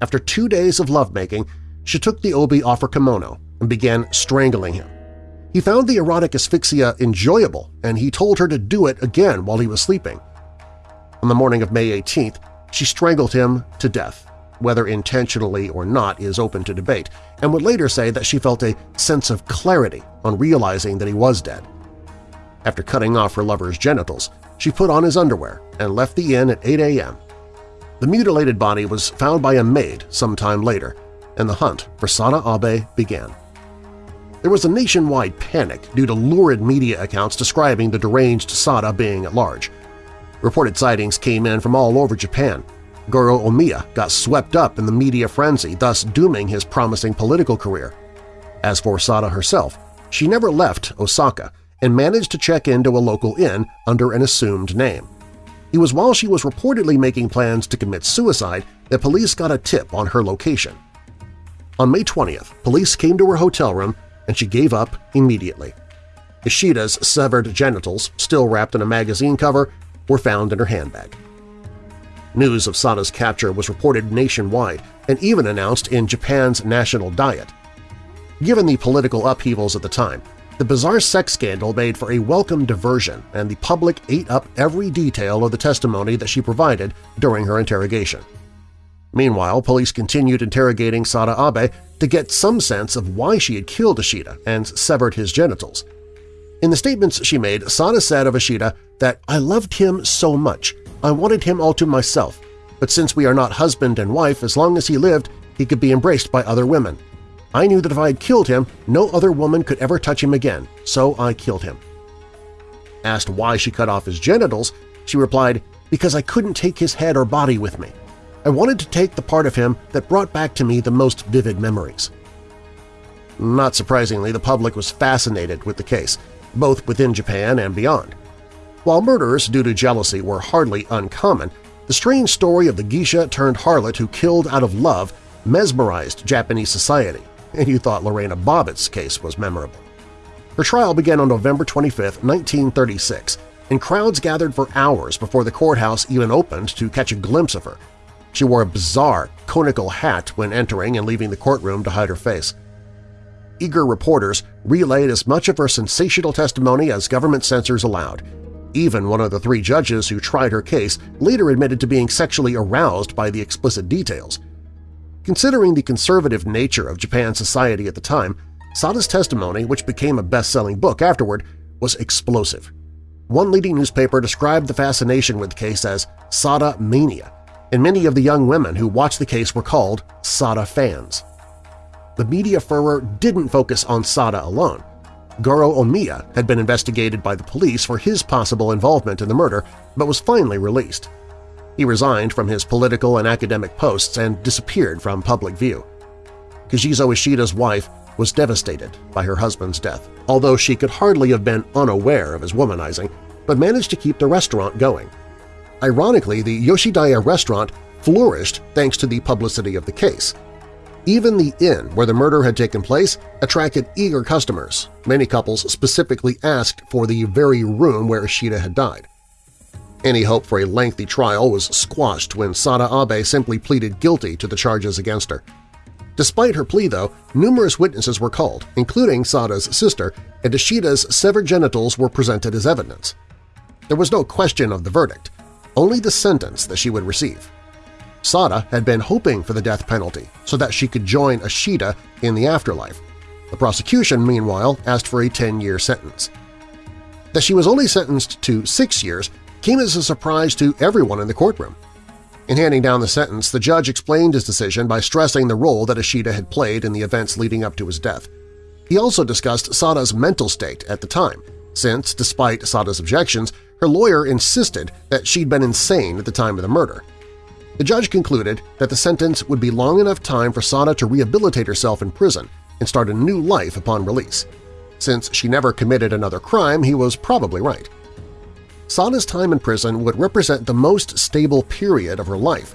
After two days of lovemaking, she took the obi off her kimono and began strangling him. He found the erotic asphyxia enjoyable, and he told her to do it again while he was sleeping. On the morning of May 18th, she strangled him to death. Whether intentionally or not is open to debate, and would later say that she felt a sense of clarity on realizing that he was dead. After cutting off her lover's genitals, she put on his underwear and left the inn at 8 a.m. The mutilated body was found by a maid some time later, and the hunt for Sada Abe began. There was a nationwide panic due to lurid media accounts describing the deranged Sada being at large. Reported sightings came in from all over Japan. Goro Omiya got swept up in the media frenzy, thus dooming his promising political career. As for Sada herself, she never left Osaka and managed to check into a local inn under an assumed name. It was while she was reportedly making plans to commit suicide that police got a tip on her location. On May 20th, police came to her hotel room and she gave up immediately. Ishida's severed genitals, still wrapped in a magazine cover, were found in her handbag. News of Sada's capture was reported nationwide and even announced in Japan's national diet. Given the political upheavals at the time, the bizarre sex scandal made for a welcome diversion and the public ate up every detail of the testimony that she provided during her interrogation. Meanwhile, police continued interrogating Sada Abe to get some sense of why she had killed Ishida and severed his genitals. In the statements she made, Sada said of Ishida that, I loved him so much, I wanted him all to myself, but since we are not husband and wife, as long as he lived, he could be embraced by other women. I knew that if I had killed him, no other woman could ever touch him again, so I killed him. Asked why she cut off his genitals, she replied, because I couldn't take his head or body with me. I wanted to take the part of him that brought back to me the most vivid memories. Not surprisingly, the public was fascinated with the case, both within Japan and beyond. While murders due to jealousy were hardly uncommon, the strange story of the geisha turned harlot who killed out of love mesmerized Japanese society, and you thought Lorena Bobbitt's case was memorable. Her trial began on November 25, 1936, and crowds gathered for hours before the courthouse even opened to catch a glimpse of her, she wore a bizarre, conical hat when entering and leaving the courtroom to hide her face. Eager reporters relayed as much of her sensational testimony as government censors allowed. Even one of the three judges who tried her case later admitted to being sexually aroused by the explicit details. Considering the conservative nature of Japan's society at the time, Sada's testimony, which became a best-selling book afterward, was explosive. One leading newspaper described the fascination with the case as Sada mania, and many of the young women who watched the case were called Sada fans. The media furor didn't focus on Sada alone. Goro Omiya had been investigated by the police for his possible involvement in the murder, but was finally released. He resigned from his political and academic posts and disappeared from public view. Kichizo Ishida's wife was devastated by her husband's death, although she could hardly have been unaware of his womanizing, but managed to keep the restaurant going. Ironically, the Yoshidaya restaurant flourished thanks to the publicity of the case. Even the inn where the murder had taken place attracted eager customers. Many couples specifically asked for the very room where Ishida had died. Any hope for a lengthy trial was squashed when Sada Abe simply pleaded guilty to the charges against her. Despite her plea, though, numerous witnesses were called, including Sada's sister, and Ishida's severed genitals were presented as evidence. There was no question of the verdict only the sentence that she would receive. Sada had been hoping for the death penalty so that she could join Ishida in the afterlife. The prosecution, meanwhile, asked for a 10-year sentence. That she was only sentenced to six years came as a surprise to everyone in the courtroom. In handing down the sentence, the judge explained his decision by stressing the role that Ishida had played in the events leading up to his death. He also discussed Sada's mental state at the time, since, despite Sada's objections, her lawyer insisted that she'd been insane at the time of the murder. The judge concluded that the sentence would be long enough time for Sada to rehabilitate herself in prison and start a new life upon release. Since she never committed another crime, he was probably right. Sada's time in prison would represent the most stable period of her life.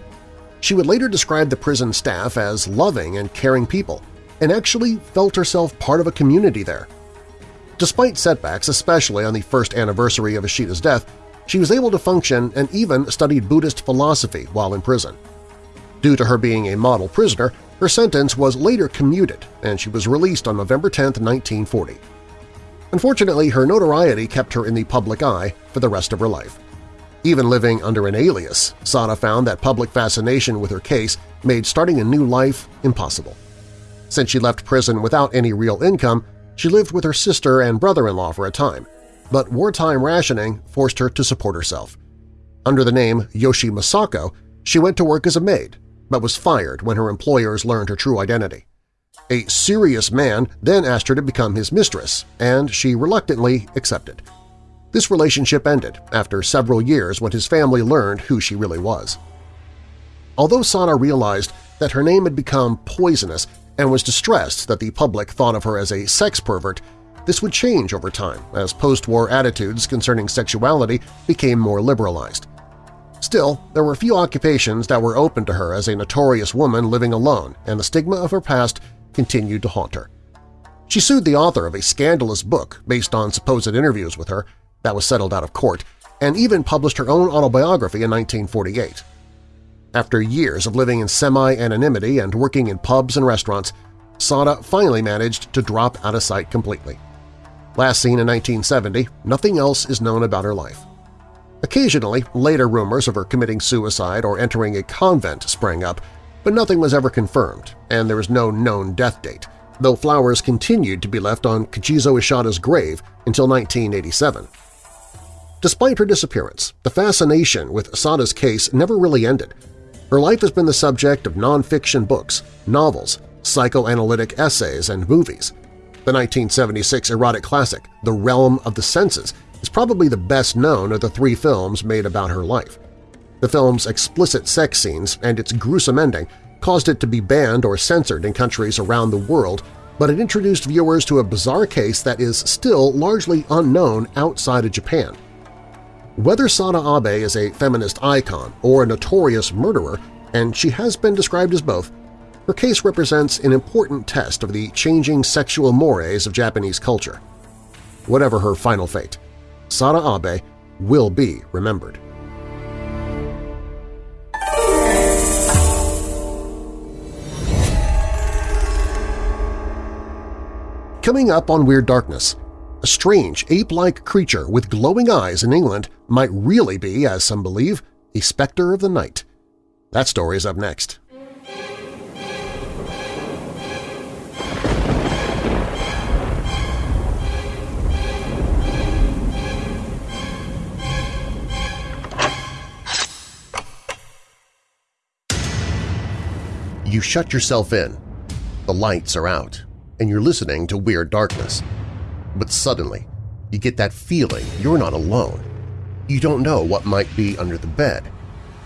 She would later describe the prison staff as loving and caring people, and actually felt herself part of a community there. Despite setbacks, especially on the first anniversary of Ishida's death, she was able to function and even studied Buddhist philosophy while in prison. Due to her being a model prisoner, her sentence was later commuted and she was released on November 10, 1940. Unfortunately, her notoriety kept her in the public eye for the rest of her life. Even living under an alias, Sada found that public fascination with her case made starting a new life impossible. Since she left prison without any real income, she lived with her sister and brother-in-law for a time, but wartime rationing forced her to support herself. Under the name Yoshi Masako, she went to work as a maid, but was fired when her employers learned her true identity. A serious man then asked her to become his mistress, and she reluctantly accepted. This relationship ended after several years when his family learned who she really was. Although Sada realized that her name had become poisonous and was distressed that the public thought of her as a sex pervert, this would change over time as post-war attitudes concerning sexuality became more liberalized. Still, there were few occupations that were open to her as a notorious woman living alone, and the stigma of her past continued to haunt her. She sued the author of a scandalous book based on supposed interviews with her that was settled out of court, and even published her own autobiography in 1948. After years of living in semi-anonymity and working in pubs and restaurants, Sada finally managed to drop out of sight completely. Last seen in 1970, nothing else is known about her life. Occasionally, later rumors of her committing suicide or entering a convent sprang up, but nothing was ever confirmed, and there is no known death date, though flowers continued to be left on Kichizo Ishida's grave until 1987. Despite her disappearance, the fascination with Sada's case never really ended, her life has been the subject of nonfiction books, novels, psychoanalytic essays, and movies. The 1976 erotic classic, The Realm of the Senses, is probably the best known of the three films made about her life. The film's explicit sex scenes and its gruesome ending caused it to be banned or censored in countries around the world, but it introduced viewers to a bizarre case that is still largely unknown outside of Japan. Whether Sada Abe is a feminist icon or a notorious murderer, and she has been described as both, her case represents an important test of the changing sexual mores of Japanese culture. Whatever her final fate, Sada Abe will be remembered. Coming up on Weird Darkness, a strange ape-like creature with glowing eyes in England might really be, as some believe, a specter of the night. That story is up next. You shut yourself in. The lights are out, and you're listening to Weird Darkness. But suddenly, you get that feeling you're not alone. You don't know what might be under the bed,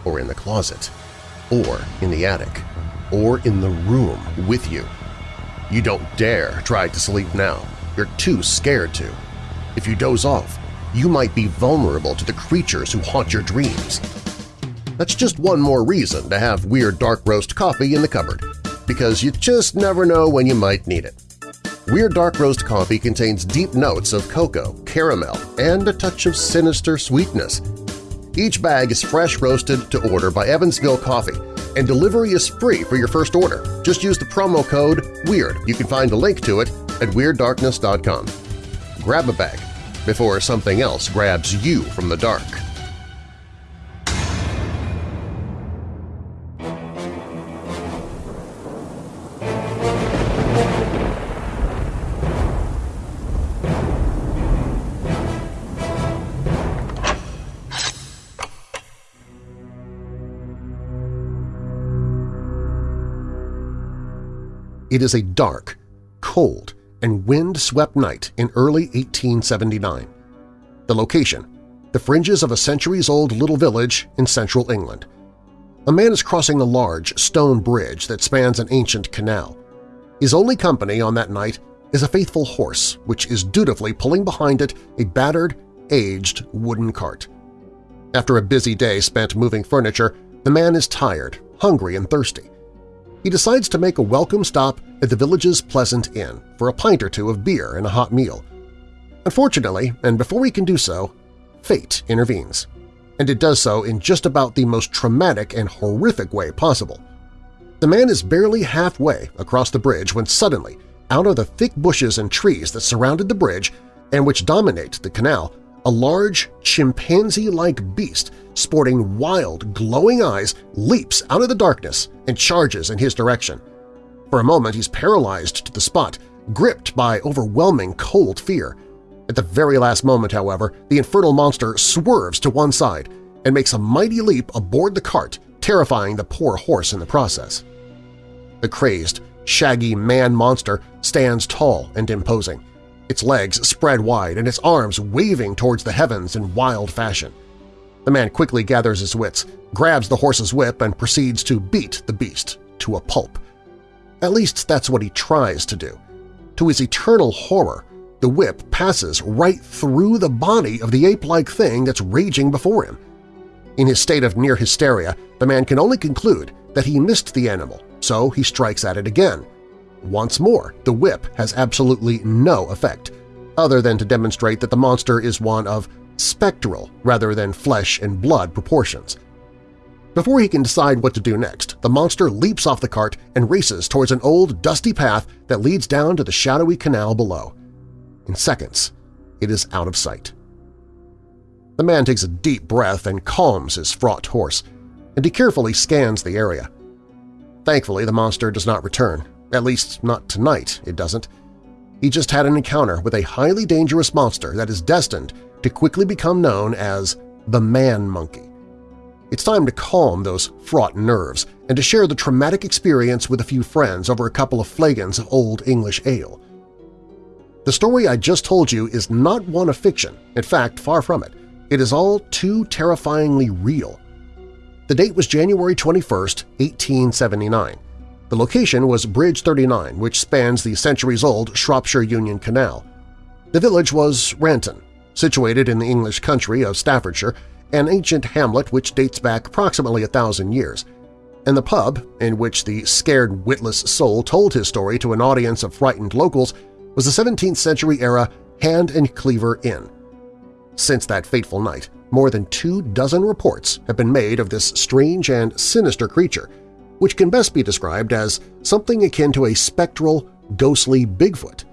or in the closet, or in the attic, or in the room with you. You don't dare try to sleep now. You're too scared to. If you doze off, you might be vulnerable to the creatures who haunt your dreams. That's just one more reason to have Weird Dark Roast coffee in the cupboard, because you just never know when you might need it. Weird Dark Roast coffee contains deep notes of cocoa, caramel, and a touch of sinister sweetness. Each bag is fresh roasted to order by Evansville Coffee, and delivery is free for your first order. Just use the promo code WEIRD. You can find a link to it at WeirdDarkness.com. Grab a bag before something else grabs you from the dark. It is a dark, cold, and wind-swept night in early 1879. The location, the fringes of a centuries-old little village in central England. A man is crossing a large stone bridge that spans an ancient canal. His only company on that night is a faithful horse which is dutifully pulling behind it a battered, aged wooden cart. After a busy day spent moving furniture, the man is tired, hungry, and thirsty. He decides to make a welcome stop at the village's Pleasant Inn for a pint or two of beer and a hot meal. Unfortunately, and before he can do so, fate intervenes, and it does so in just about the most traumatic and horrific way possible. The man is barely halfway across the bridge when suddenly, out of the thick bushes and trees that surrounded the bridge and which dominate the canal, a large, chimpanzee-like beast sporting wild, glowing eyes leaps out of the darkness and charges in his direction. For a moment he's paralyzed to the spot, gripped by overwhelming cold fear. At the very last moment, however, the infernal monster swerves to one side and makes a mighty leap aboard the cart, terrifying the poor horse in the process. The crazed, shaggy man-monster stands tall and imposing, its legs spread wide and its arms waving towards the heavens in wild fashion. The man quickly gathers his wits, grabs the horse's whip, and proceeds to beat the beast to a pulp. At least that's what he tries to do. To his eternal horror, the whip passes right through the body of the ape-like thing that's raging before him. In his state of near hysteria, the man can only conclude that he missed the animal, so he strikes at it again. Once more, the whip has absolutely no effect, other than to demonstrate that the monster is one of spectral rather than flesh and blood proportions. Before he can decide what to do next, the monster leaps off the cart and races towards an old, dusty path that leads down to the shadowy canal below. In seconds, it is out of sight. The man takes a deep breath and calms his fraught horse, and he carefully scans the area. Thankfully, the monster does not return, at least not tonight, it doesn't. He just had an encounter with a highly dangerous monster that is destined to quickly become known as the Man Monkey. It's time to calm those fraught nerves and to share the traumatic experience with a few friends over a couple of flagons of Old English ale. The story I just told you is not one of fiction, in fact, far from it. It is all too terrifyingly real. The date was January 21, 1879. The location was Bridge 39, which spans the centuries-old Shropshire Union Canal. The village was Ranton, situated in the English country of Staffordshire, an ancient hamlet which dates back approximately a thousand years, and the pub in which the scared witless soul told his story to an audience of frightened locals was the 17th-century-era Hand and Cleaver Inn. Since that fateful night, more than two dozen reports have been made of this strange and sinister creature, which can best be described as something akin to a spectral, ghostly Bigfoot.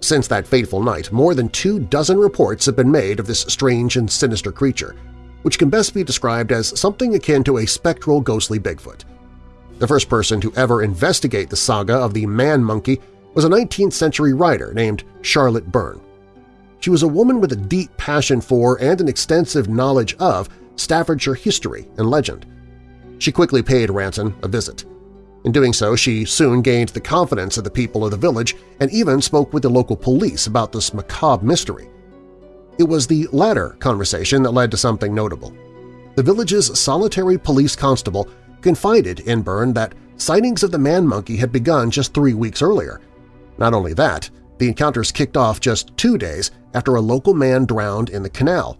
Since that fateful night, more than two dozen reports have been made of this strange and sinister creature, which can best be described as something akin to a spectral ghostly Bigfoot. The first person to ever investigate the saga of the man-monkey was a 19th-century writer named Charlotte Burne. She was a woman with a deep passion for and an extensive knowledge of Staffordshire history and legend. She quickly paid Ranton a visit. In doing so, she soon gained the confidence of the people of the village and even spoke with the local police about this macabre mystery. It was the latter conversation that led to something notable. The village's solitary police constable confided in Burne that sightings of the man-monkey had begun just three weeks earlier. Not only that, the encounters kicked off just two days after a local man drowned in the canal,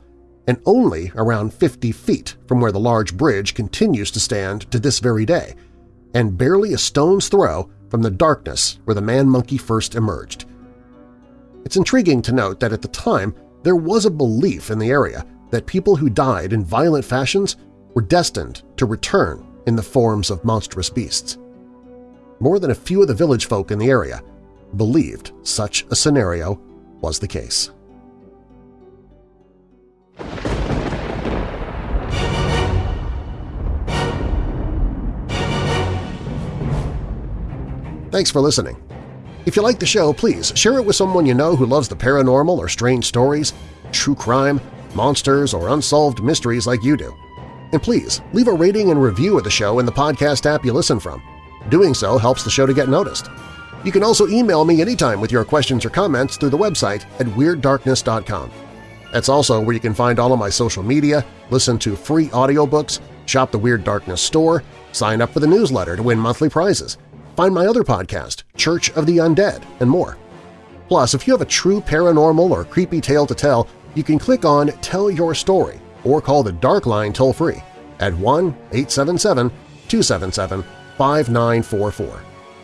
and only around 50 feet from where the large bridge continues to stand to this very day – and barely a stone's throw from the darkness where the man-monkey first emerged. It's intriguing to note that at the time there was a belief in the area that people who died in violent fashions were destined to return in the forms of monstrous beasts. More than a few of the village folk in the area believed such a scenario was the case. Thanks for listening. If you like the show, please share it with someone you know who loves the paranormal or strange stories, true crime, monsters, or unsolved mysteries like you do. And please, leave a rating and review of the show in the podcast app you listen from. Doing so helps the show to get noticed. You can also email me anytime with your questions or comments through the website at WeirdDarkness.com. That's also where you can find all of my social media, listen to free audiobooks, shop the Weird Darkness store, sign up for the newsletter to win monthly prizes, find my other podcast, Church of the Undead, and more. Plus, if you have a true paranormal or creepy tale to tell, you can click on Tell Your Story or call the Dark Line toll-free at 1-877-277-5944.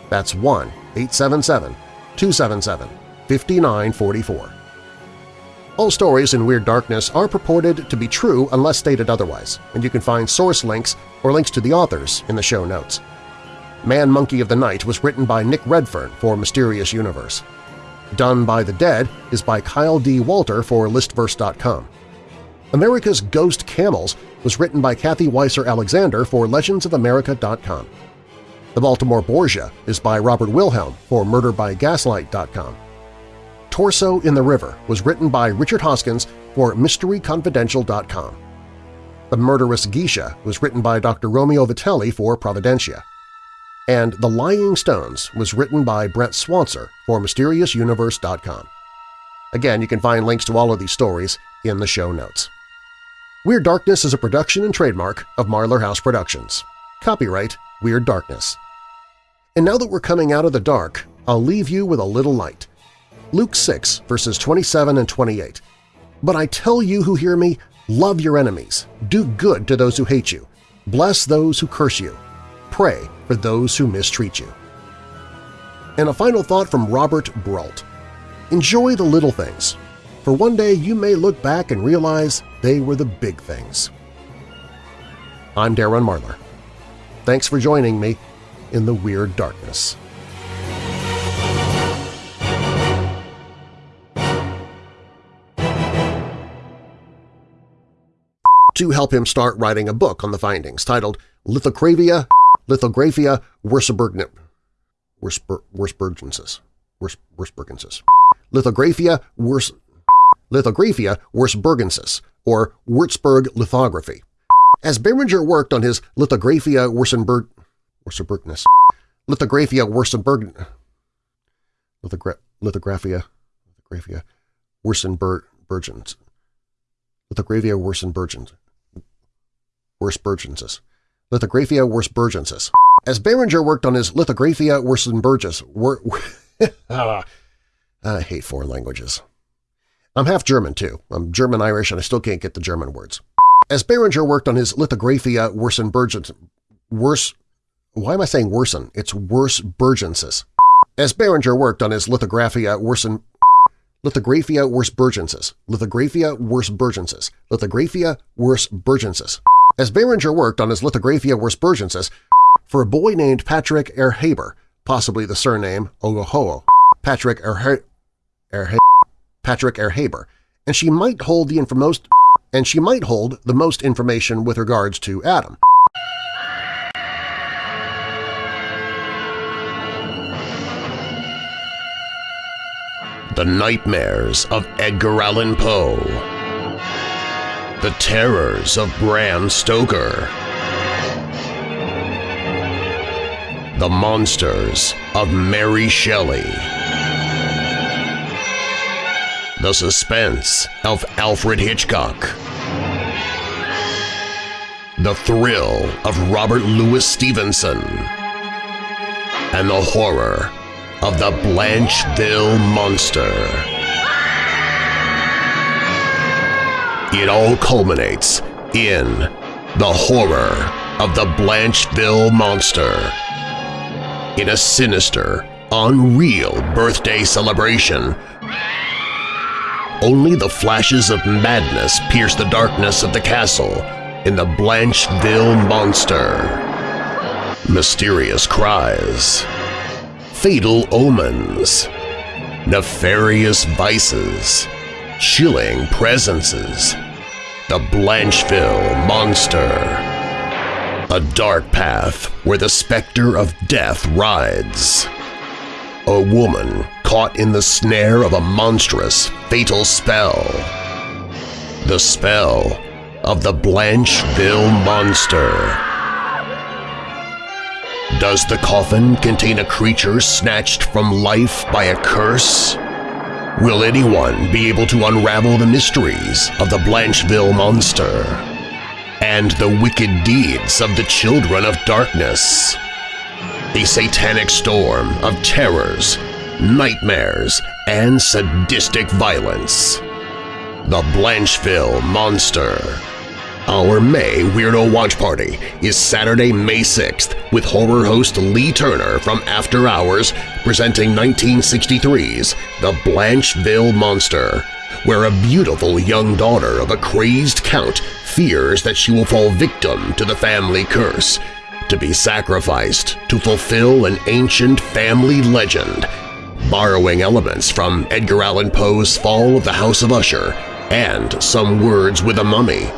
That's 1-877-277-5944. All stories in Weird Darkness are purported to be true unless stated otherwise, and you can find source links or links to the authors in the show notes. Man Monkey of the Night was written by Nick Redfern for Mysterious Universe. Done by the Dead is by Kyle D. Walter for Listverse.com. America's Ghost Camels was written by Kathy Weiser Alexander for LegendsOfAmerica.com. The Baltimore Borgia is by Robert Wilhelm for MurderByGaslight.com. Torso in the River was written by Richard Hoskins for MysteryConfidential.com. The Murderous Geisha was written by Dr. Romeo Vitelli for Providentia. And The Lying Stones was written by Brent Swancer for MysteriousUniverse.com. Again, you can find links to all of these stories in the show notes. Weird Darkness is a production and trademark of Marlar House Productions. Copyright Weird Darkness. And now that we're coming out of the dark, I'll leave you with a little light. Luke 6, verses 27 and 28. But I tell you who hear me, love your enemies, do good to those who hate you, bless those who curse you, pray for those who mistreat you. And a final thought from Robert Brault. Enjoy the little things, for one day you may look back and realize they were the big things. I'm Darren Marlar. Thanks for joining me in the Weird Darkness. To help him start writing a book on the findings titled Lithographia, Lithographia Wurzburgensis. Wurzburgensis. Wurzburgensis. Lithographia Wurz Lithographia Wurzburgensis, or Würzburg lithography. As Beringer worked on his Lithographia Wurzenberg Wurzenbergness, Lithographia Wurzenberg Lithogra Lithographia Lithographia Wurzenbergens Lithographia Wurzenbergens Wurzburgensis. Lithographia Wurzburgensis. As Beringer worked on his Lithographia Wurzenberges, wor ah, I hate foreign languages. I'm half German, too. I'm German-Irish and I still can't get the German words. As Beringer worked on his Lithographia Wurzenbergens, worse, why am I saying worsen? It's Wurzburgensis. As Beringer worked on his Lithographia Wurzen, Lithographia Wurzburgensis, Lithographia Wurzburgensis, Lithographia Wurzburgensis. As Beringer worked on his Lithographia Wurzburgensis for a boy named Patrick Erhabor, possibly the surname Ogohoho, Patrick Erhe Erhe Patrick Erhabor, and she might hold the most and she might hold the most information with regards to Adam. The Nightmares of Edgar Allan Poe The Terrors of Bram Stoker. The Monsters of Mary Shelley. The Suspense of Alfred Hitchcock. The Thrill of Robert Louis Stevenson. And the Horror of the Blancheville Monster. It all culminates in the horror of the Blancheville Monster. In a sinister, unreal birthday celebration, only the flashes of madness pierce the darkness of the castle in the Blancheville Monster. Mysterious cries fatal omens, nefarious vices, chilling presences, the Blancheville Monster. A dark path where the specter of death rides. A woman caught in the snare of a monstrous, fatal spell. The spell of the Blancheville Monster. Does the coffin contain a creature snatched from life by a curse? Will anyone be able to unravel the mysteries of the Blancheville Monster and the wicked deeds of the Children of Darkness? A satanic storm of terrors, nightmares, and sadistic violence. The Blancheville Monster our May Weirdo Watch Party is Saturday, May 6th with horror host Lee Turner from After Hours presenting 1963's The Blancheville Monster, where a beautiful young daughter of a crazed count fears that she will fall victim to the family curse, to be sacrificed to fulfill an ancient family legend, borrowing elements from Edgar Allan Poe's Fall of the House of Usher and Some Words with a Mummy.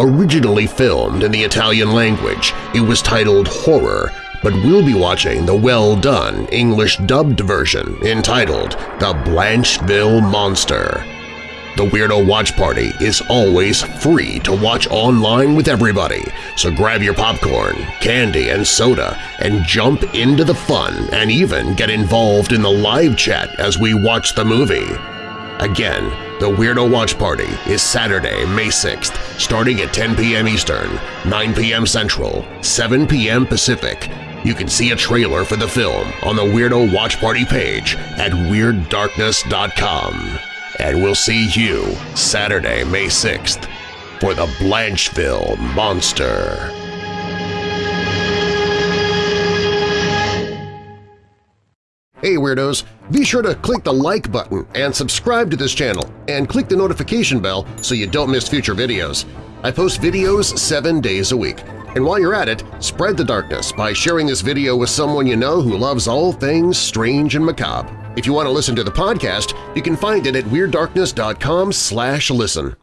Originally filmed in the Italian language, it was titled Horror, but we'll be watching the well-done English-dubbed version entitled The Blancheville Monster. The Weirdo Watch Party is always free to watch online with everybody, so grab your popcorn, candy, and soda and jump into the fun and even get involved in the live chat as we watch the movie. Again, the Weirdo Watch Party is Saturday, May 6th, starting at 10 p.m. Eastern, 9 p.m. Central, 7 p.m. Pacific. You can see a trailer for the film on the Weirdo Watch Party page at WeirdDarkness.com. And we'll see you Saturday, May 6th for the Blancheville Monster. Hey Weirdos! Be sure to click the like button and subscribe to this channel and click the notification bell so you don't miss future videos. I post videos seven days a week. And while you're at it, spread the darkness by sharing this video with someone you know who loves all things strange and macabre. If you want to listen to the podcast, you can find it at WeirdDarkness.com slash listen.